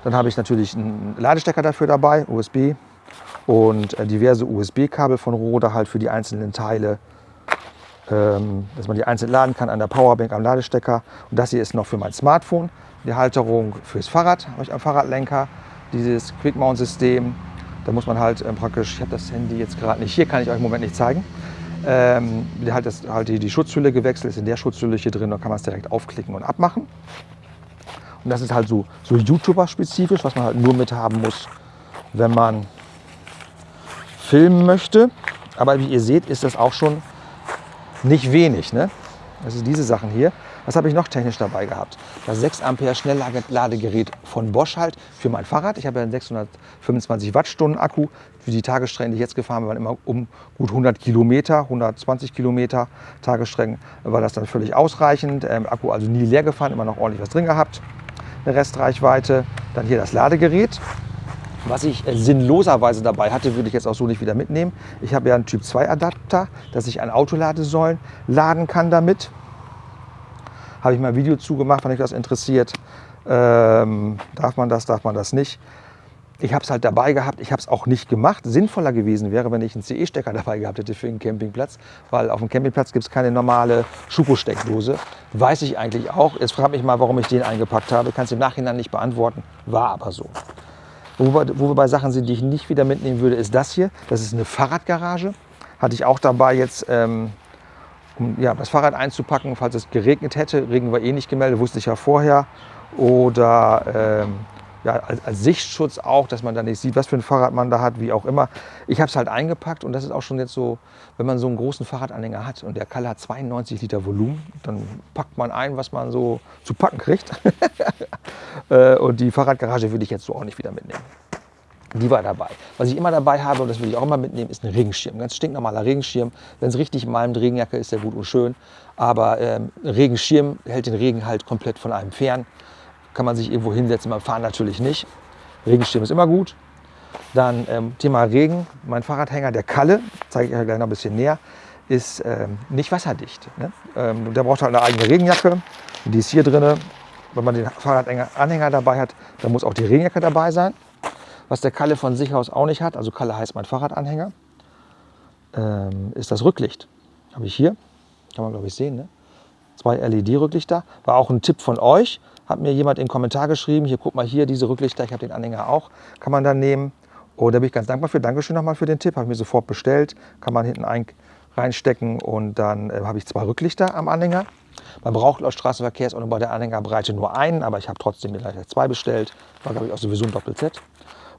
Dann habe ich natürlich einen Ladestecker dafür dabei, USB und äh, diverse USB-Kabel von Rode halt für die einzelnen Teile dass man die einzeln laden kann an der Powerbank, am Ladestecker. Und das hier ist noch für mein Smartphone. Die Halterung fürs Fahrrad, habe ich am Fahrradlenker. dieses Quick-Mount-System. Da muss man halt ähm, praktisch, ich habe das Handy jetzt gerade nicht hier, kann ich euch im Moment nicht zeigen. Ähm, hat das, halt die, die Schutzhülle gewechselt, ist in der Schutzhülle hier drin, da kann man es direkt aufklicken und abmachen. Und das ist halt so, so YouTuber-spezifisch, was man halt nur mit haben muss, wenn man filmen möchte. Aber wie ihr seht, ist das auch schon nicht wenig. Ne? Das sind diese Sachen hier. Was habe ich noch technisch dabei gehabt? Das 6 Ampere Schnellladegerät von Bosch halt für mein Fahrrad. Ich habe ja einen 625 Wattstunden Akku. Für die Tagesstrecken, die ich jetzt gefahren bin, waren immer um gut 100 Kilometer, 120 Kilometer Tagesstrecken, war das dann völlig ausreichend. Ähm, Akku also nie leer gefahren, immer noch ordentlich was drin gehabt. Eine Restreichweite. Dann hier das Ladegerät. Was ich äh, sinnloserweise dabei hatte, würde ich jetzt auch so nicht wieder mitnehmen. Ich habe ja einen Typ 2 Adapter, dass ich an Autoladesäulen laden kann damit. Habe ich mal ein Video zugemacht, wenn euch das interessiert. Ähm, darf man das, darf man das nicht? Ich habe es halt dabei gehabt, ich habe es auch nicht gemacht. Sinnvoller gewesen wäre, wenn ich einen CE-Stecker dabei gehabt hätte für den Campingplatz, weil auf dem Campingplatz gibt es keine normale Schuko-Steckdose. Weiß ich eigentlich auch. Jetzt frage mich mal, warum ich den eingepackt habe. Kann es im Nachhinein nicht beantworten. War aber so. Wo wir, bei Sachen sind, die ich nicht wieder mitnehmen würde, ist das hier. Das ist eine Fahrradgarage. Hatte ich auch dabei jetzt, ähm, um das Fahrrad einzupacken, falls es geregnet hätte. Regen war eh nicht gemeldet, wusste ich ja vorher. Oder ähm, ja, als, als, Sichtschutz auch, dass man da nicht sieht, was für ein Fahrrad man da hat, wie auch immer. Ich habe es halt eingepackt und das ist auch schon jetzt so, wenn man so einen großen Fahrradanhänger hat und der Kalle hat 92 Liter Volumen, dann packt man ein, was man so zu packen kriegt. Äh, und die Fahrradgarage würde ich jetzt so auch nicht wieder mitnehmen. Die war dabei. Was ich immer dabei habe, und das will ich auch immer mitnehmen, ist ein Regenschirm. Ganz stinknormaler Regenschirm. Wenn es richtig malmt, Regenjacke ist ja gut und schön. Aber ähm, ein Regenschirm hält den Regen halt komplett von einem fern kann man sich irgendwo hinsetzen, beim Fahren natürlich nicht. Regenschirm ist immer gut. Dann ähm, Thema Regen, mein Fahrradhänger, der Kalle, zeige ich euch gleich noch ein bisschen näher, ist ähm, nicht wasserdicht. Ne? Ähm, der braucht halt eine eigene Regenjacke, die ist hier drin. Wenn man den Fahrradanhänger dabei hat, dann muss auch die Regenjacke dabei sein. Was der Kalle von sich aus auch nicht hat, also Kalle heißt mein Fahrradanhänger, ähm, ist das Rücklicht. Habe ich hier, kann man glaube ich sehen, ne? zwei LED-Rücklichter. War auch ein Tipp von euch hat mir jemand in den Kommentar geschrieben, hier guck mal hier, diese Rücklichter, ich habe den Anhänger auch, kann man dann nehmen. Und da bin ich ganz dankbar für. Dankeschön nochmal für den Tipp, habe ich mir sofort bestellt. Kann man hinten ein, reinstecken und dann äh, habe ich zwei Rücklichter am Anhänger. Man braucht laut Straßenverkehrsordnung bei der Anhängerbreite nur einen, aber ich habe trotzdem mir gleich zwei bestellt. War glaube ich auch sowieso ein Doppel-Z.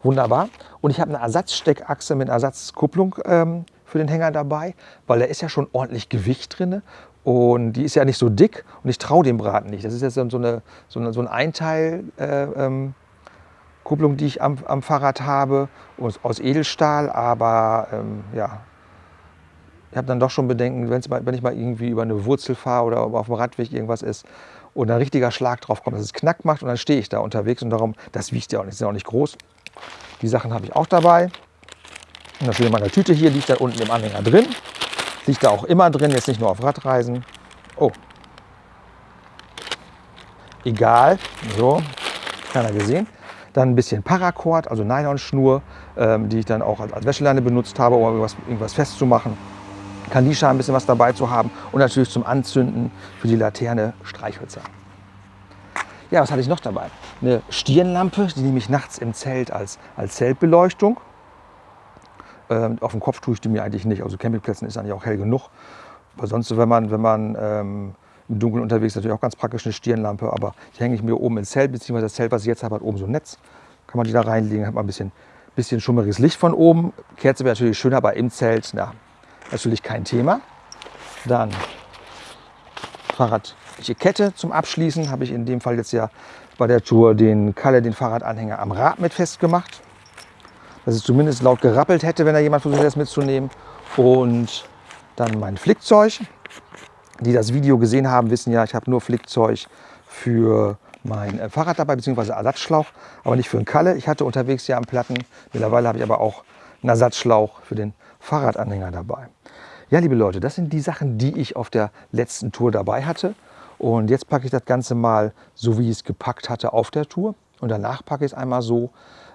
Wunderbar. Und ich habe eine Ersatzsteckachse mit Ersatzkupplung ähm, für den Hänger dabei, weil da ist ja schon ordentlich Gewicht drin. Und die ist ja nicht so dick und ich traue dem Braten nicht. Das ist jetzt so eine, so eine, so ein Einteil äh, ähm, die ich am, am Fahrrad habe, aus, Edelstahl. Aber ähm, ja, ich habe dann doch schon Bedenken, mal, wenn ich mal irgendwie über eine Wurzel fahre oder auf dem Radweg irgendwas ist und ein richtiger Schlag drauf kommt, dass es knack macht und dann stehe ich da unterwegs und darum, das wiegt ja auch nicht, ist ja auch nicht groß. Die Sachen habe ich auch dabei. Und natürlich in meiner Tüte hier liegt da unten im Anhänger drin. Liegt da auch immer drin, jetzt nicht nur auf Radreisen. Oh. Egal. So, keiner gesehen. Dann ein bisschen Paracord, also Nylonschnur, ähm, die ich dann auch als, als Wäscheleine benutzt habe, um irgendwas, irgendwas festzumachen. Kandisha ein bisschen was dabei zu haben und natürlich zum Anzünden für die Laterne Streichhölzer. Ja, was hatte ich noch dabei? Eine Stirnlampe, die nehme ich nachts im Zelt als, als Zeltbeleuchtung. Ähm, auf dem Kopf tue ich die mir eigentlich nicht. Also Campingplätzen ist eigentlich auch hell genug. Aber sonst, wenn man, wenn man ähm, im Dunkeln unterwegs ist, natürlich auch ganz praktisch eine Stirnlampe. Aber die hänge ich mir oben ins Zelt, beziehungsweise das Zelt, was ich jetzt habe, hat oben so ein Netz. Kann man die da reinlegen, hat man ein bisschen, bisschen schummeriges Licht von oben. Kerze wäre natürlich schöner, aber im Zelt, na, natürlich kein Thema. Dann Fahrradliche Kette zum Abschließen. Habe ich in dem Fall jetzt ja bei der Tour den Kalle, den Fahrradanhänger am Rad mit festgemacht dass es zumindest laut gerappelt hätte, wenn da jemand versucht das mitzunehmen. Und dann mein Flickzeug. Die das Video gesehen haben, wissen ja, ich habe nur Flickzeug für mein äh, Fahrrad dabei, beziehungsweise Ersatzschlauch, aber nicht für den Kalle. Ich hatte unterwegs ja am Platten. Mittlerweile habe ich aber auch einen Ersatzschlauch für den Fahrradanhänger dabei. Ja, liebe Leute, das sind die Sachen, die ich auf der letzten Tour dabei hatte. Und jetzt packe ich das Ganze mal so, wie ich es gepackt hatte auf der Tour. Und danach packe ich es einmal so,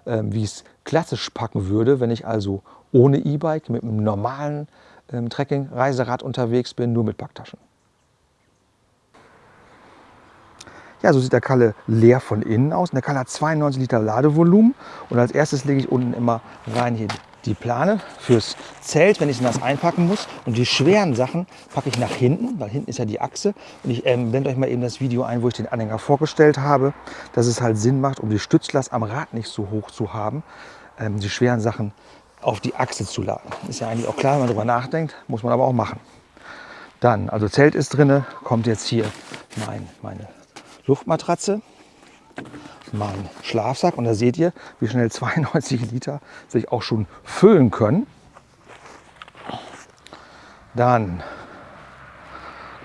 wie ich es klassisch packen würde, wenn ich also ohne E-Bike mit einem normalen ähm, Trekking-Reiserad unterwegs bin, nur mit Packtaschen. Ja, so sieht der Kalle leer von innen aus. Und der Kalle hat 92 Liter Ladevolumen. Und als erstes lege ich unten immer rein hier die Plane fürs Zelt, wenn ich das einpacken muss. Und die schweren Sachen packe ich nach hinten, weil hinten ist ja die Achse. Und ich ähm, blende euch mal eben das Video ein, wo ich den Anhänger vorgestellt habe, dass es halt Sinn macht, um die Stützlast am Rad nicht so hoch zu haben, ähm, die schweren Sachen auf die Achse zu laden. Ist ja eigentlich auch klar, wenn man darüber nachdenkt, muss man aber auch machen. Dann, also Zelt ist drin, kommt jetzt hier mein, meine Luftmatratze, mein Schlafsack. Und da seht ihr, wie schnell 92 Liter sich auch schon füllen können. Dann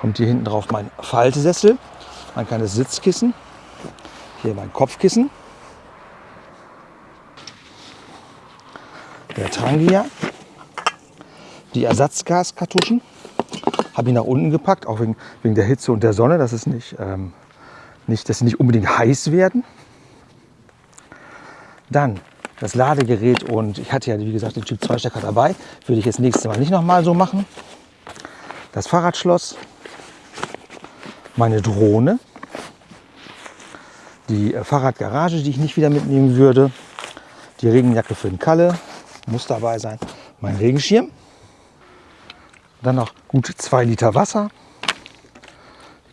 kommt hier hinten drauf mein Faltesessel, mein kleines Sitzkissen, hier mein Kopfkissen, der Trangia, die Ersatzgaskartuschen, habe ich nach unten gepackt, auch wegen, wegen der Hitze und der Sonne, dass, es nicht, ähm, nicht, dass sie nicht unbedingt heiß werden. Dann das Ladegerät und ich hatte ja, wie gesagt, den Typ 2 Stecker dabei. Würde ich jetzt nächstes Mal nicht nochmal so machen. Das Fahrradschloss, meine Drohne, die äh, Fahrradgarage, die ich nicht wieder mitnehmen würde, die Regenjacke für den Kalle, muss dabei sein, mein Regenschirm, dann noch gut zwei Liter Wasser,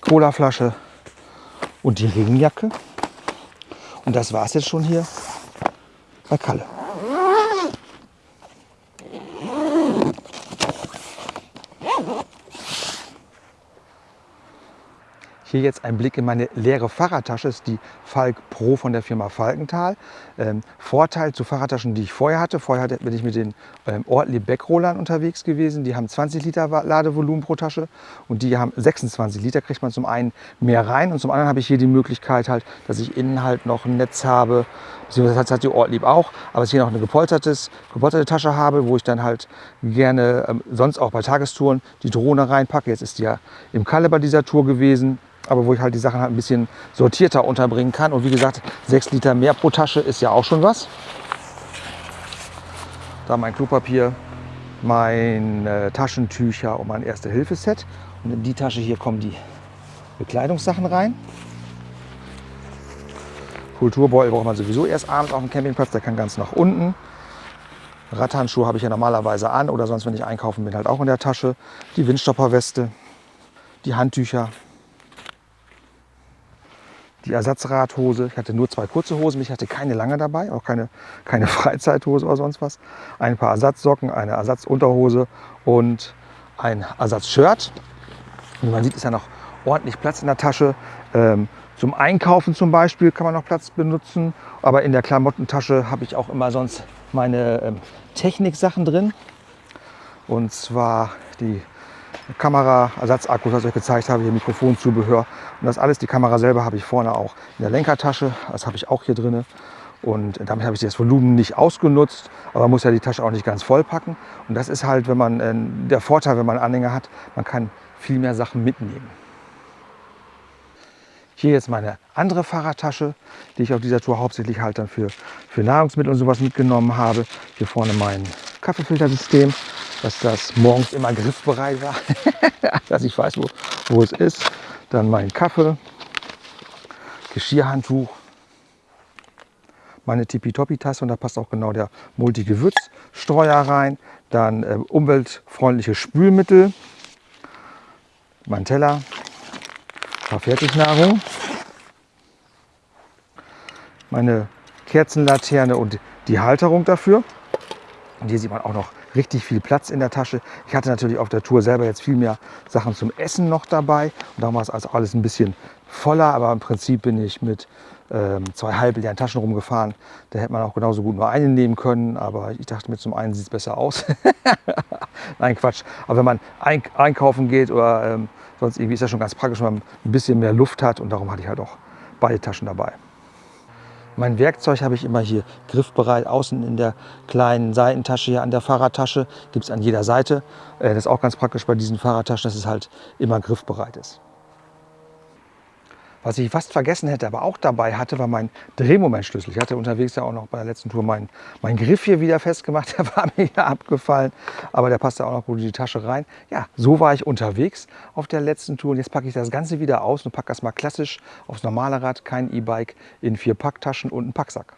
Colaflasche und die Regenjacke. Und das war es jetzt schon hier bei Kalle. Hier jetzt ein Blick in meine leere Fahrradtasche. Ist die Falk Pro von der Firma Falkenthal. Ähm, Vorteil zu Fahrradtaschen, die ich vorher hatte. Vorher bin ich mit den ähm, Ortlieb Backrollern unterwegs gewesen. Die haben 20 Liter Ladevolumen pro Tasche und die haben 26 Liter. Kriegt man zum einen mehr rein und zum anderen habe ich hier die Möglichkeit halt, dass ich innen halt noch ein Netz habe. Das hat die Ortlieb auch, aber dass ich hier noch eine gepolstertes, gepolsterte Tasche habe, wo ich dann halt gerne ähm, sonst auch bei Tagestouren die Drohne reinpacke. Jetzt ist die ja im Kalle bei dieser Tour gewesen aber wo ich halt die Sachen halt ein bisschen sortierter unterbringen kann. Und wie gesagt, 6 Liter mehr pro Tasche ist ja auch schon was. Da mein Klopapier, meine Taschentücher und mein Erste-Hilfe-Set. Und in die Tasche hier kommen die Bekleidungssachen rein. Kulturbeutel braucht man sowieso erst abends auf dem Campingplatz, der kann ganz nach unten. Radhandschuhe habe ich ja normalerweise an oder sonst, wenn ich einkaufen bin, halt auch in der Tasche. Die Windstopperweste, die Handtücher, die Ersatzradhose. Ich hatte nur zwei kurze Hosen, ich hatte keine lange dabei, auch keine, keine Freizeithose oder sonst was. Ein paar Ersatzsocken, eine Ersatzunterhose und ein Ersatzshirt. Wie man sieht, ist ja noch ordentlich Platz in der Tasche. Ähm, zum Einkaufen zum Beispiel kann man noch Platz benutzen, aber in der Klamottentasche habe ich auch immer sonst meine ähm, Techniksachen drin. Und zwar die Kamera, Ersatzakkus, was ich euch gezeigt habe, hier Mikrofonzubehör und das alles. Die Kamera selber habe ich vorne auch in der Lenkertasche, das habe ich auch hier drin. Und damit habe ich das Volumen nicht ausgenutzt, aber man muss ja die Tasche auch nicht ganz voll packen. Und das ist halt, wenn man äh, der Vorteil, wenn man Anhänger hat, man kann viel mehr Sachen mitnehmen. Hier jetzt meine andere Fahrradtasche, die ich auf dieser Tour hauptsächlich halt dann für, für Nahrungsmittel und sowas mitgenommen habe. Hier vorne mein Kaffeefiltersystem, dass das morgens immer griffbereit war, dass ich weiß, wo, wo es ist. Dann mein Kaffee, Geschirrhandtuch, meine Tippitoppi-Tasse und da passt auch genau der Multi-Gewürzstreuer rein. Dann äh, umweltfreundliche Spülmittel, mein Teller, ein paar Fertignahrung, meine Kerzenlaterne und die Halterung dafür. Und hier sieht man auch noch richtig viel Platz in der Tasche. Ich hatte natürlich auf der Tour selber jetzt viel mehr Sachen zum Essen noch dabei. Und darum war es also alles ein bisschen voller. Aber im Prinzip bin ich mit ähm, zwei halbleeren Taschen rumgefahren. Da hätte man auch genauso gut nur eine nehmen können. Aber ich dachte mir, zum einen sieht es besser aus. Nein, Quatsch. Aber wenn man einkaufen geht oder ähm, sonst irgendwie ist das schon ganz praktisch, wenn man ein bisschen mehr Luft hat. Und darum hatte ich halt auch beide Taschen dabei. Mein Werkzeug habe ich immer hier griffbereit, außen in der kleinen Seitentasche hier an der Fahrradtasche. Gibt es an jeder Seite. Äh, das ist auch ganz praktisch bei diesen Fahrradtaschen, dass es halt immer griffbereit ist. Was ich fast vergessen hätte, aber auch dabei hatte, war mein Drehmomentschlüssel. Ich hatte unterwegs ja auch noch bei der letzten Tour meinen mein Griff hier wieder festgemacht. Der war mir ja abgefallen, aber der passte auch noch gut in die Tasche rein. Ja, so war ich unterwegs auf der letzten Tour. Und jetzt packe ich das Ganze wieder aus und packe das mal klassisch aufs normale Rad, kein E-Bike, in vier Packtaschen und einen Packsack.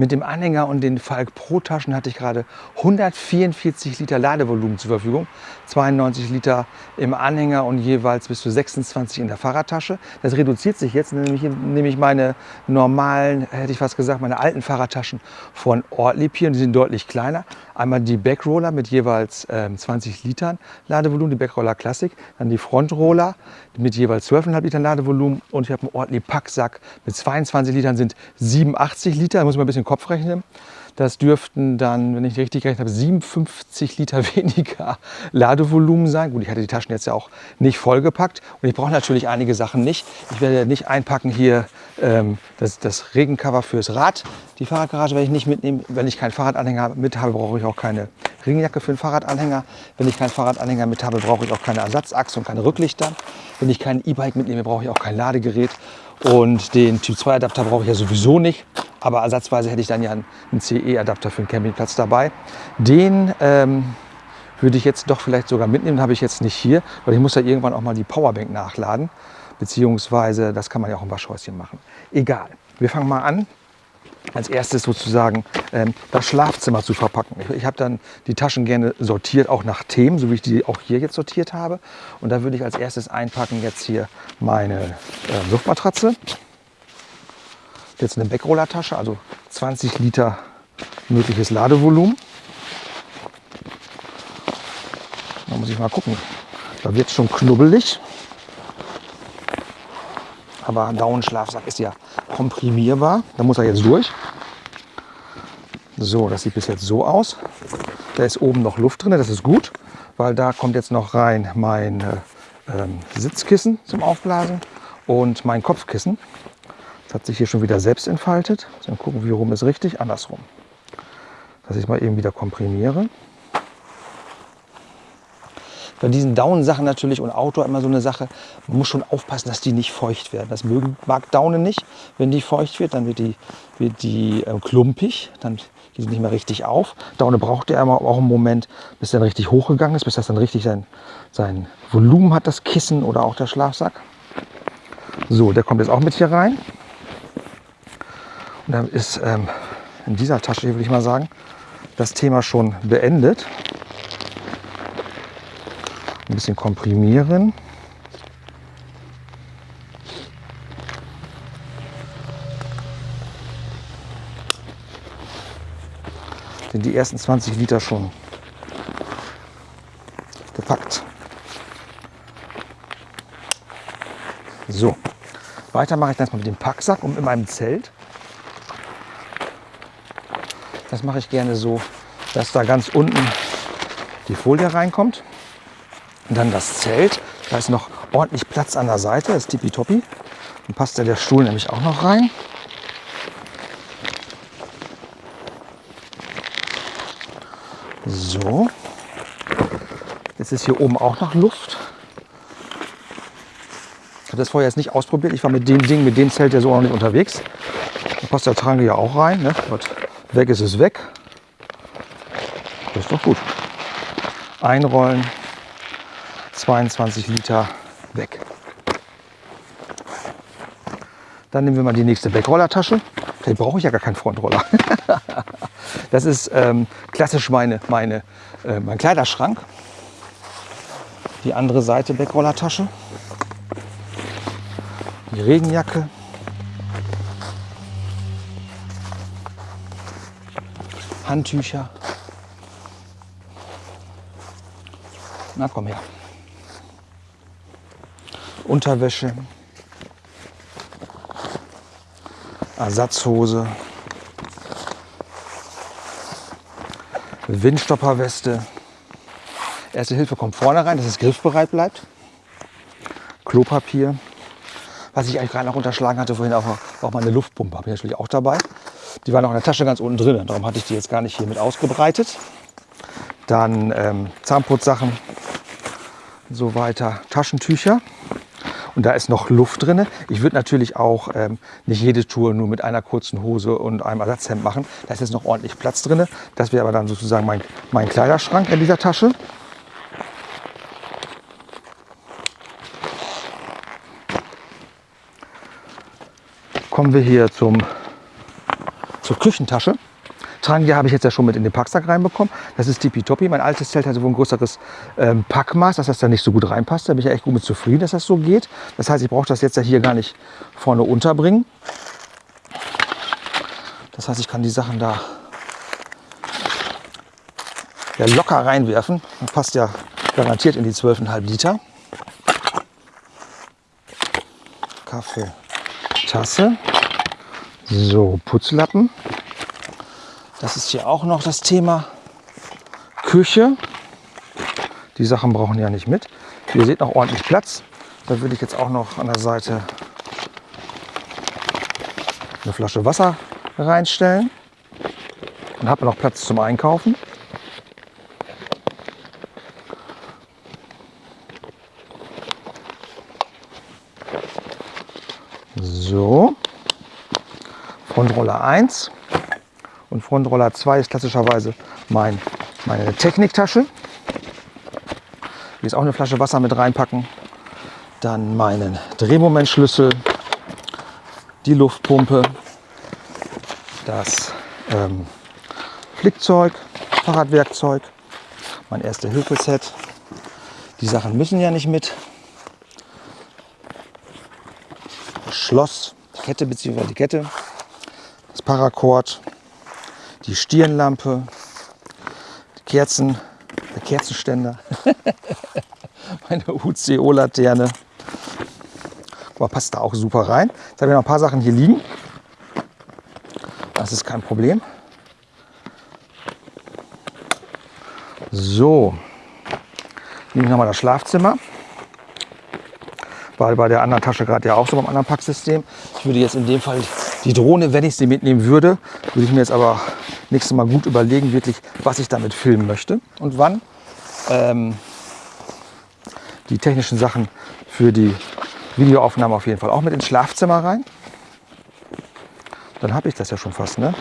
Mit dem Anhänger und den Falk Pro Taschen hatte ich gerade 144 Liter Ladevolumen zur Verfügung. 92 Liter im Anhänger und jeweils bis zu 26 in der Fahrradtasche. Das reduziert sich jetzt, nämlich nehme ich meine normalen, hätte ich fast gesagt, meine alten Fahrradtaschen von Ortlieb hier. Und die sind deutlich kleiner. Einmal die Backroller mit jeweils ähm, 20 Litern Ladevolumen, die Backroller Classic. Dann die Frontroller mit jeweils 12,5 Litern Ladevolumen. Und ich habe einen Ortlieb Packsack mit 22 Litern, sind 87 Liter. Da muss man ein bisschen Kopf rechnen. Das dürften dann, wenn ich richtig gerechnet habe, 57 Liter weniger Ladevolumen sein. Gut, ich hatte die Taschen jetzt ja auch nicht vollgepackt und ich brauche natürlich einige Sachen nicht. Ich werde nicht einpacken hier ähm, das, das Regencover fürs Rad. Die Fahrradgarage werde ich nicht mitnehmen. Wenn ich keinen Fahrradanhänger mit habe, brauche ich auch keine Regenjacke für den Fahrradanhänger. Wenn ich keinen Fahrradanhänger mit habe, brauche ich auch keine Ersatzachse und keine Rücklichter. Wenn ich kein E-Bike mitnehme, brauche ich auch kein Ladegerät. Und den Typ 2 Adapter brauche ich ja sowieso nicht. Aber ersatzweise hätte ich dann ja einen CE-Adapter für den Campingplatz dabei. Den ähm, würde ich jetzt doch vielleicht sogar mitnehmen. Den habe ich jetzt nicht hier, weil ich muss ja irgendwann auch mal die Powerbank nachladen. Beziehungsweise, das kann man ja auch im Waschhäuschen machen. Egal. Wir fangen mal an als erstes sozusagen ähm, das Schlafzimmer zu verpacken. Ich, ich habe dann die Taschen gerne sortiert, auch nach Themen, so wie ich die auch hier jetzt sortiert habe. Und da würde ich als erstes einpacken jetzt hier meine äh, Luftmatratze. Jetzt eine Backrollertasche, also 20 Liter mögliches Ladevolumen. Da muss ich mal gucken. Da wird schon knubbelig. Aber ein Daunenschlafsack ist ja komprimierbar. Da muss er jetzt durch. So, das sieht bis jetzt so aus. Da ist oben noch Luft drin, das ist gut, weil da kommt jetzt noch rein mein äh, Sitzkissen zum Aufblasen und mein Kopfkissen. Das hat sich hier schon wieder selbst entfaltet. Dann gucken, wie rum ist richtig, andersrum. Dass ich mal eben wieder komprimiere. Bei diesen Daunensachen natürlich und Outdoor immer so eine Sache, man muss schon aufpassen, dass die nicht feucht werden. Das mögen, mag Daunen nicht. Wenn die feucht wird, dann wird die, wird die äh, klumpig, dann geht sie nicht mehr richtig auf. Daune braucht ja immer auch einen Moment, bis dann richtig hochgegangen ist, bis das dann richtig sein, sein Volumen hat, das Kissen oder auch der Schlafsack. So, der kommt jetzt auch mit hier rein. Dann ist ähm, in dieser Tasche, würde ich mal sagen, das Thema schon beendet ein bisschen komprimieren. Sind die ersten 20 Liter schon gepackt. So, weiter mache ich das mal mit dem Packsack und mit meinem Zelt. Das mache ich gerne so, dass da ganz unten die Folie reinkommt. Und dann das Zelt. Da ist noch ordentlich Platz an der Seite. Das ist tippitoppi. Dann passt ja der Stuhl nämlich auch noch rein. So. Jetzt ist hier oben auch noch Luft. Ich habe das vorher jetzt nicht ausprobiert. Ich war mit dem Ding, mit dem Zelt ja so noch nicht unterwegs. Da passt der Trange ja auch rein. Ne? Weg ist es weg. Das ist doch gut. Einrollen, 22 Liter weg. Dann nehmen wir mal die nächste Backrollertasche. Vielleicht brauche ich ja gar keinen Frontroller. das ist ähm, klassisch meine, meine, äh, mein Kleiderschrank. Die andere Seite Backrollertasche. Die Regenjacke. Handtücher. Na komm her. Unterwäsche, Ersatzhose, Windstopperweste. Erste Hilfe kommt vorne rein, dass es griffbereit bleibt. Klopapier. Was ich eigentlich gerade noch unterschlagen hatte, vorhin auch, auch meine Luftpumpe habe ich natürlich auch dabei. Die war noch in der Tasche ganz unten drin, darum hatte ich die jetzt gar nicht hier mit ausgebreitet. Dann ähm, Zahnputzsachen, so weiter, Taschentücher. und da ist noch Luft drin. Ich würde natürlich auch ähm, nicht jede Tour nur mit einer kurzen Hose und einem Ersatzhemd machen. Da ist jetzt noch ordentlich Platz drin. Das wäre aber dann sozusagen mein, mein Kleiderschrank in dieser Tasche. Kommen wir hier zum, zur Küchentasche. Trangia habe ich jetzt ja schon mit in den Packsack reinbekommen. Das ist tippitoppi. Mein altes Zelt hatte wohl ein größeres ähm, Packmaß, dass das da nicht so gut reinpasst. Da bin ich ja echt gut mit zufrieden, dass das so geht. Das heißt, ich brauche das jetzt ja hier gar nicht vorne unterbringen. Das heißt, ich kann die Sachen da ja, locker reinwerfen. Das passt ja garantiert in die 12,5 Liter. Kaffee, Tasse. So, Putzlappen. Das ist hier auch noch das Thema Küche. Die Sachen brauchen ja nicht mit. Ihr seht noch ordentlich Platz. Da würde ich jetzt auch noch an der Seite eine Flasche Wasser reinstellen. Und habe noch Platz zum Einkaufen. So, Frontroller 1 und Frontroller 2 ist klassischerweise mein, meine Techniktasche. Hier ist auch eine Flasche Wasser mit reinpacken. Dann meinen Drehmomentschlüssel, die Luftpumpe, das ähm, Flickzeug, Fahrradwerkzeug, mein erste Hilfeset. Die Sachen müssen ja nicht mit. Schloss, Kette bzw. die Kette, Paracord, die Stirnlampe, die Kerzen, der Kerzenständer, meine UCO-Laterne. Passt da auch super rein. Jetzt habe ich noch ein paar Sachen hier liegen. Das ist kein Problem. So, nehme ich nochmal das Schlafzimmer. War bei der anderen Tasche gerade ja auch so beim anderen Packsystem. Ich würde jetzt in dem Fall die Drohne, wenn ich sie mitnehmen würde, würde ich mir jetzt aber nächstes Mal gut überlegen, wirklich, was ich damit filmen möchte und wann. Ähm, die technischen Sachen für die Videoaufnahme auf jeden Fall auch mit ins Schlafzimmer rein. Dann habe ich das ja schon fast, ne?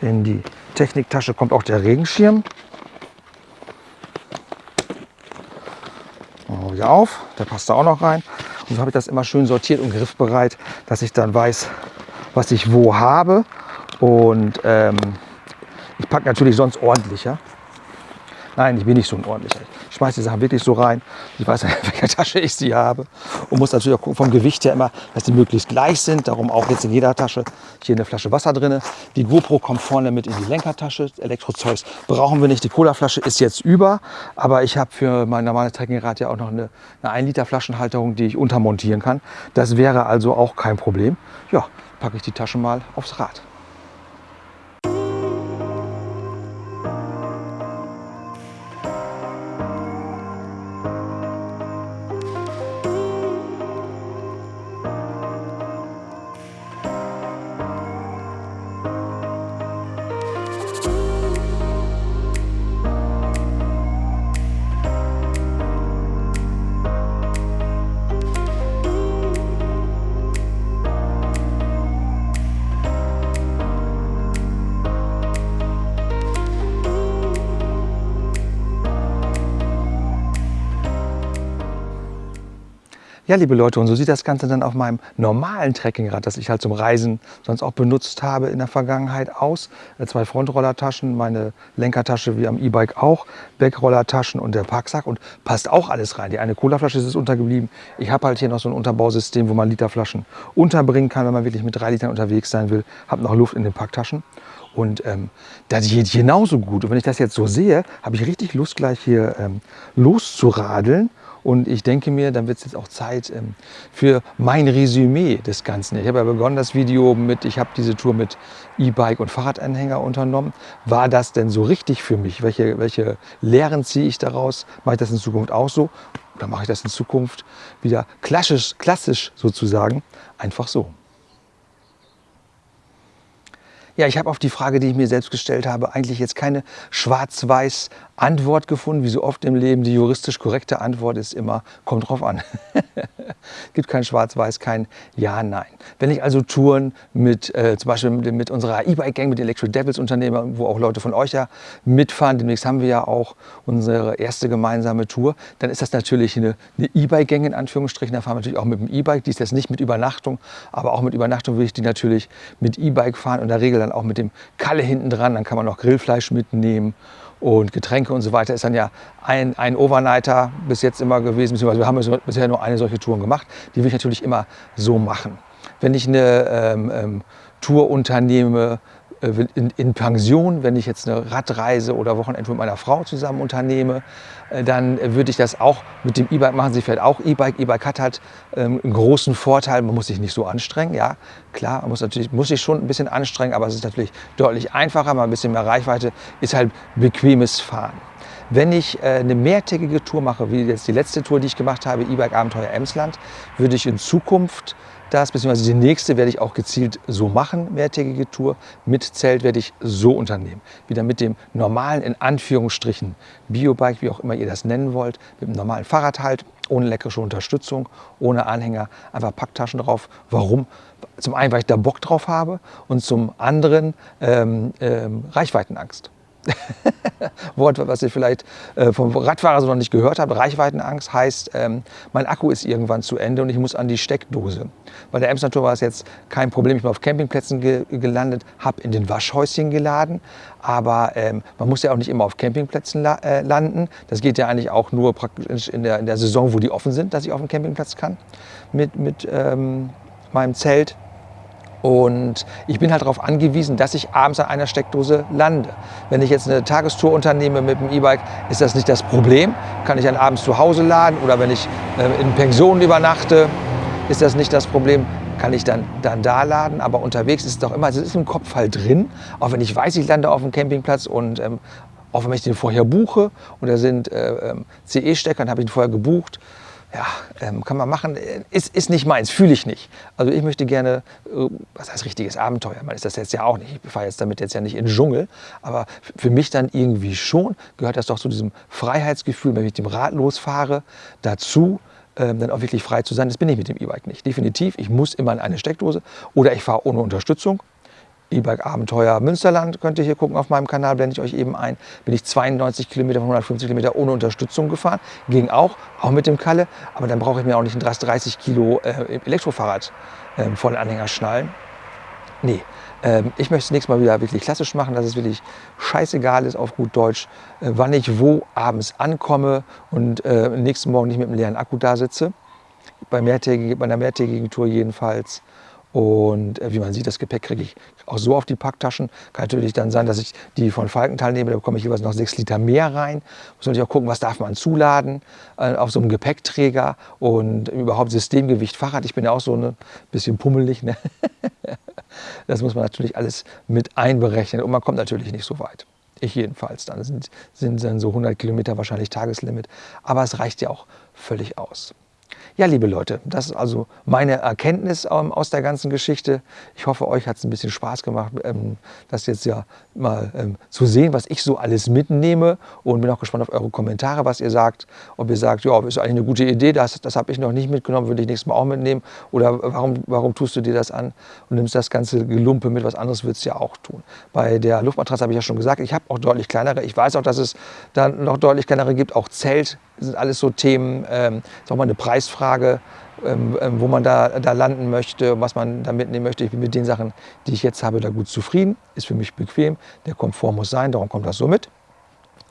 In die Techniktasche kommt auch der Regenschirm. Wieder auf, der passt da auch noch rein. Und so habe ich das immer schön sortiert und griffbereit, dass ich dann weiß, was ich wo habe. Und ähm, ich packe natürlich sonst ordentlicher. Nein, ich bin nicht so ein ordentlicher. Ich schmeiße die Sachen wirklich so rein. Ich weiß, in welcher Tasche ich sie habe. Und muss natürlich auch gucken vom Gewicht her immer, dass die möglichst gleich sind. Darum auch jetzt in jeder Tasche hier eine Flasche Wasser drin. Die GoPro kommt vorne mit in die Lenkertasche. Elektrozeugs brauchen wir nicht. Die Colaflasche ist jetzt über. Aber ich habe für mein normales Trekkingrad ja auch noch eine, eine 1 Liter Flaschenhalterung, die ich untermontieren kann. Das wäre also auch kein Problem. Ja, packe ich die Tasche mal aufs Rad. Ja, liebe Leute, und so sieht das Ganze dann auf meinem normalen Trekkingrad, das ich halt zum Reisen sonst auch benutzt habe in der Vergangenheit aus. Äh, zwei Frontrollertaschen, meine Lenkertasche wie am E-Bike auch, Backrollertaschen und der Packsack und passt auch alles rein. Die eine Colaflasche ist untergeblieben. Ich habe halt hier noch so ein Unterbausystem, wo man Literflaschen unterbringen kann, wenn man wirklich mit drei Litern unterwegs sein will. Habe noch Luft in den Packtaschen. Und ähm, das geht genauso gut. Und wenn ich das jetzt so sehe, habe ich richtig Lust, gleich hier ähm, loszuradeln und ich denke mir, dann wird es jetzt auch Zeit ähm, für mein Resümee des Ganzen. Ich habe ja begonnen das Video mit, ich habe diese Tour mit E-Bike und Fahrradanhänger unternommen. War das denn so richtig für mich? Welche, welche Lehren ziehe ich daraus? Mache ich das in Zukunft auch so? Oder mache ich das in Zukunft wieder klassisch, klassisch sozusagen einfach so? Ja, ich habe auf die Frage, die ich mir selbst gestellt habe, eigentlich jetzt keine schwarz-weiß Antwort gefunden, wie so oft im Leben. Die juristisch korrekte Antwort ist immer, kommt drauf an. Es gibt kein Schwarz-Weiß, kein Ja, Nein. Wenn ich also Touren mit, äh, zum Beispiel mit, mit unserer E-Bike-Gang, mit Electric Devils Unternehmer, wo auch Leute von euch ja mitfahren, demnächst haben wir ja auch unsere erste gemeinsame Tour, dann ist das natürlich eine E-Bike-Gang in Anführungsstrichen. Da fahren wir natürlich auch mit dem E-Bike. Die ist jetzt nicht mit Übernachtung, aber auch mit Übernachtung will ich die natürlich mit E-Bike fahren und in der Regel dann auch mit dem Kalle hinten dran. Dann kann man noch Grillfleisch mitnehmen und Getränke und so weiter ist dann ja ein, ein Overnighter bis jetzt immer gewesen, beziehungsweise wir haben bisher nur eine solche Tour gemacht. Die will ich natürlich immer so machen. Wenn ich eine ähm, ähm, Tour unternehme, in, in, Pension, wenn ich jetzt eine Radreise oder Wochenende mit meiner Frau zusammen unternehme, äh, dann würde ich das auch mit dem E-Bike machen. Sie fährt auch E-Bike. E-Bike hat halt ähm, einen großen Vorteil, man muss sich nicht so anstrengen. Ja, klar, man muss natürlich muss sich schon ein bisschen anstrengen, aber es ist natürlich deutlich einfacher, mal ein bisschen mehr Reichweite, ist halt bequemes Fahren. Wenn ich äh, eine mehrtägige Tour mache, wie jetzt die letzte Tour, die ich gemacht habe, E-Bike Abenteuer Emsland, würde ich in Zukunft das, beziehungsweise die nächste werde ich auch gezielt so machen, mehrtägige Tour. Mit Zelt werde ich so unternehmen. Wieder mit dem normalen, in Anführungsstrichen, Biobike, wie auch immer ihr das nennen wollt, mit dem normalen Fahrrad halt, ohne elektrische Unterstützung, ohne Anhänger, einfach Packtaschen drauf. Warum? Zum einen, weil ich da Bock drauf habe und zum anderen ähm, ähm, Reichweitenangst. Wort, was ich vielleicht äh, vom Radfahrer so noch nicht gehört habe. Reichweitenangst heißt, ähm, mein Akku ist irgendwann zu Ende und ich muss an die Steckdose. Bei der Emsland Tour war es jetzt kein Problem. Ich bin auf Campingplätzen ge gelandet, habe in den Waschhäuschen geladen. Aber ähm, man muss ja auch nicht immer auf Campingplätzen la äh, landen. Das geht ja eigentlich auch nur praktisch in der, in der Saison, wo die offen sind, dass ich auf dem Campingplatz kann mit, mit ähm, meinem Zelt. Und ich bin halt darauf angewiesen, dass ich abends an einer Steckdose lande. Wenn ich jetzt eine Tagestour unternehme mit dem E-Bike, ist das nicht das Problem. Kann ich dann abends zu Hause laden oder wenn ich äh, in Pensionen übernachte, ist das nicht das Problem. Kann ich dann, dann da laden, aber unterwegs ist es doch immer, es ist im Kopf halt drin, auch wenn ich weiß, ich lande auf dem Campingplatz und ähm, auch wenn ich den vorher buche und da sind äh, ähm, CE-Stecker, dann habe ich ihn vorher gebucht, ja, ähm, kann man machen, ist, ist nicht meins, fühle ich nicht. Also ich möchte gerne, äh, was heißt richtiges Abenteuer, man ist das jetzt ja auch nicht, ich fahre jetzt damit jetzt ja nicht in den Dschungel, aber für mich dann irgendwie schon gehört das doch zu diesem Freiheitsgefühl, wenn ich mit dem Rad losfahre, dazu, ähm, dann auch wirklich frei zu sein. Das bin ich mit dem E-Bike nicht. Definitiv, ich muss immer in eine Steckdose oder ich fahre ohne Unterstützung. E-Bike Abenteuer Münsterland könnt ihr hier gucken auf meinem Kanal, blende ich euch eben ein. Bin ich 92 Kilometer von 150 Kilometer ohne Unterstützung gefahren. Ging auch, auch mit dem Kalle. Aber dann brauche ich mir auch nicht ein 30 Kilo äh, Elektrofahrrad äh, voll Anhänger schnallen. Nee, ähm, ich möchte es nächstes Mal wieder wirklich klassisch machen, dass es wirklich scheißegal ist auf gut Deutsch, äh, wann ich wo abends ankomme und äh, nächsten Morgen nicht mit einem leeren Akku da sitze. Bei, mehrtägigen, bei einer mehrtägigen Tour jedenfalls. Und äh, wie man sieht, das Gepäck kriege ich auch so auf die Packtaschen. Kann natürlich dann sein, dass ich die von Falkenthal nehme, da bekomme ich jeweils noch sechs Liter mehr rein. Muss natürlich auch gucken, was darf man zuladen äh, auf so einem Gepäckträger und überhaupt Systemgewicht Fahrrad. Ich bin ja auch so ein bisschen pummelig. Ne? das muss man natürlich alles mit einberechnen und man kommt natürlich nicht so weit. Ich jedenfalls dann. Sind, sind dann so 100 Kilometer wahrscheinlich Tageslimit. Aber es reicht ja auch völlig aus. Ja, liebe Leute, das ist also meine Erkenntnis ähm, aus der ganzen Geschichte. Ich hoffe, euch hat es ein bisschen Spaß gemacht, ähm, das jetzt ja mal ähm, zu sehen, was ich so alles mitnehme und bin auch gespannt auf eure Kommentare, was ihr sagt. Ob ihr sagt, ja, ist eigentlich eine gute Idee, das, das habe ich noch nicht mitgenommen, würde ich nächstes Mal auch mitnehmen. Oder warum, warum tust du dir das an und nimmst das ganze Gelumpe mit, was anderes würdest du ja auch tun. Bei der Luftmatratze habe ich ja schon gesagt, ich habe auch deutlich kleinere. Ich weiß auch, dass es da noch deutlich kleinere gibt, auch Zelt sind alles so Themen, ähm, ist auch mal eine Preisfrage, ähm, ähm, wo man da, da landen möchte, was man da mitnehmen möchte. Ich bin mit den Sachen, die ich jetzt habe, da gut zufrieden. Ist für mich bequem. Der Komfort muss sein, darum kommt das so mit.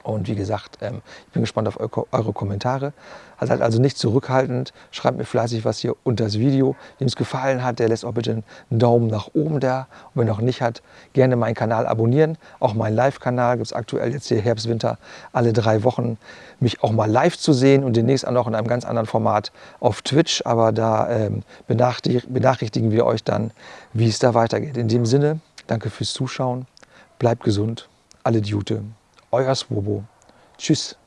Und wie gesagt, ähm, ich bin gespannt auf eure Kommentare. Also seid also nicht zurückhaltend. Schreibt mir fleißig was hier unter das Video. Wem es gefallen hat, der lässt auch bitte einen Daumen nach oben da. Und wenn noch nicht hat, gerne meinen Kanal abonnieren. Auch meinen Live-Kanal gibt es aktuell jetzt hier Herbst, Winter alle drei Wochen. Mich auch mal live zu sehen und demnächst auch noch in einem ganz anderen Format auf Twitch. Aber da ähm, benachrichtigen wir euch dann, wie es da weitergeht. In dem Sinne, danke fürs Zuschauen. Bleibt gesund. Alle Jute euer Swobo. Tschüss.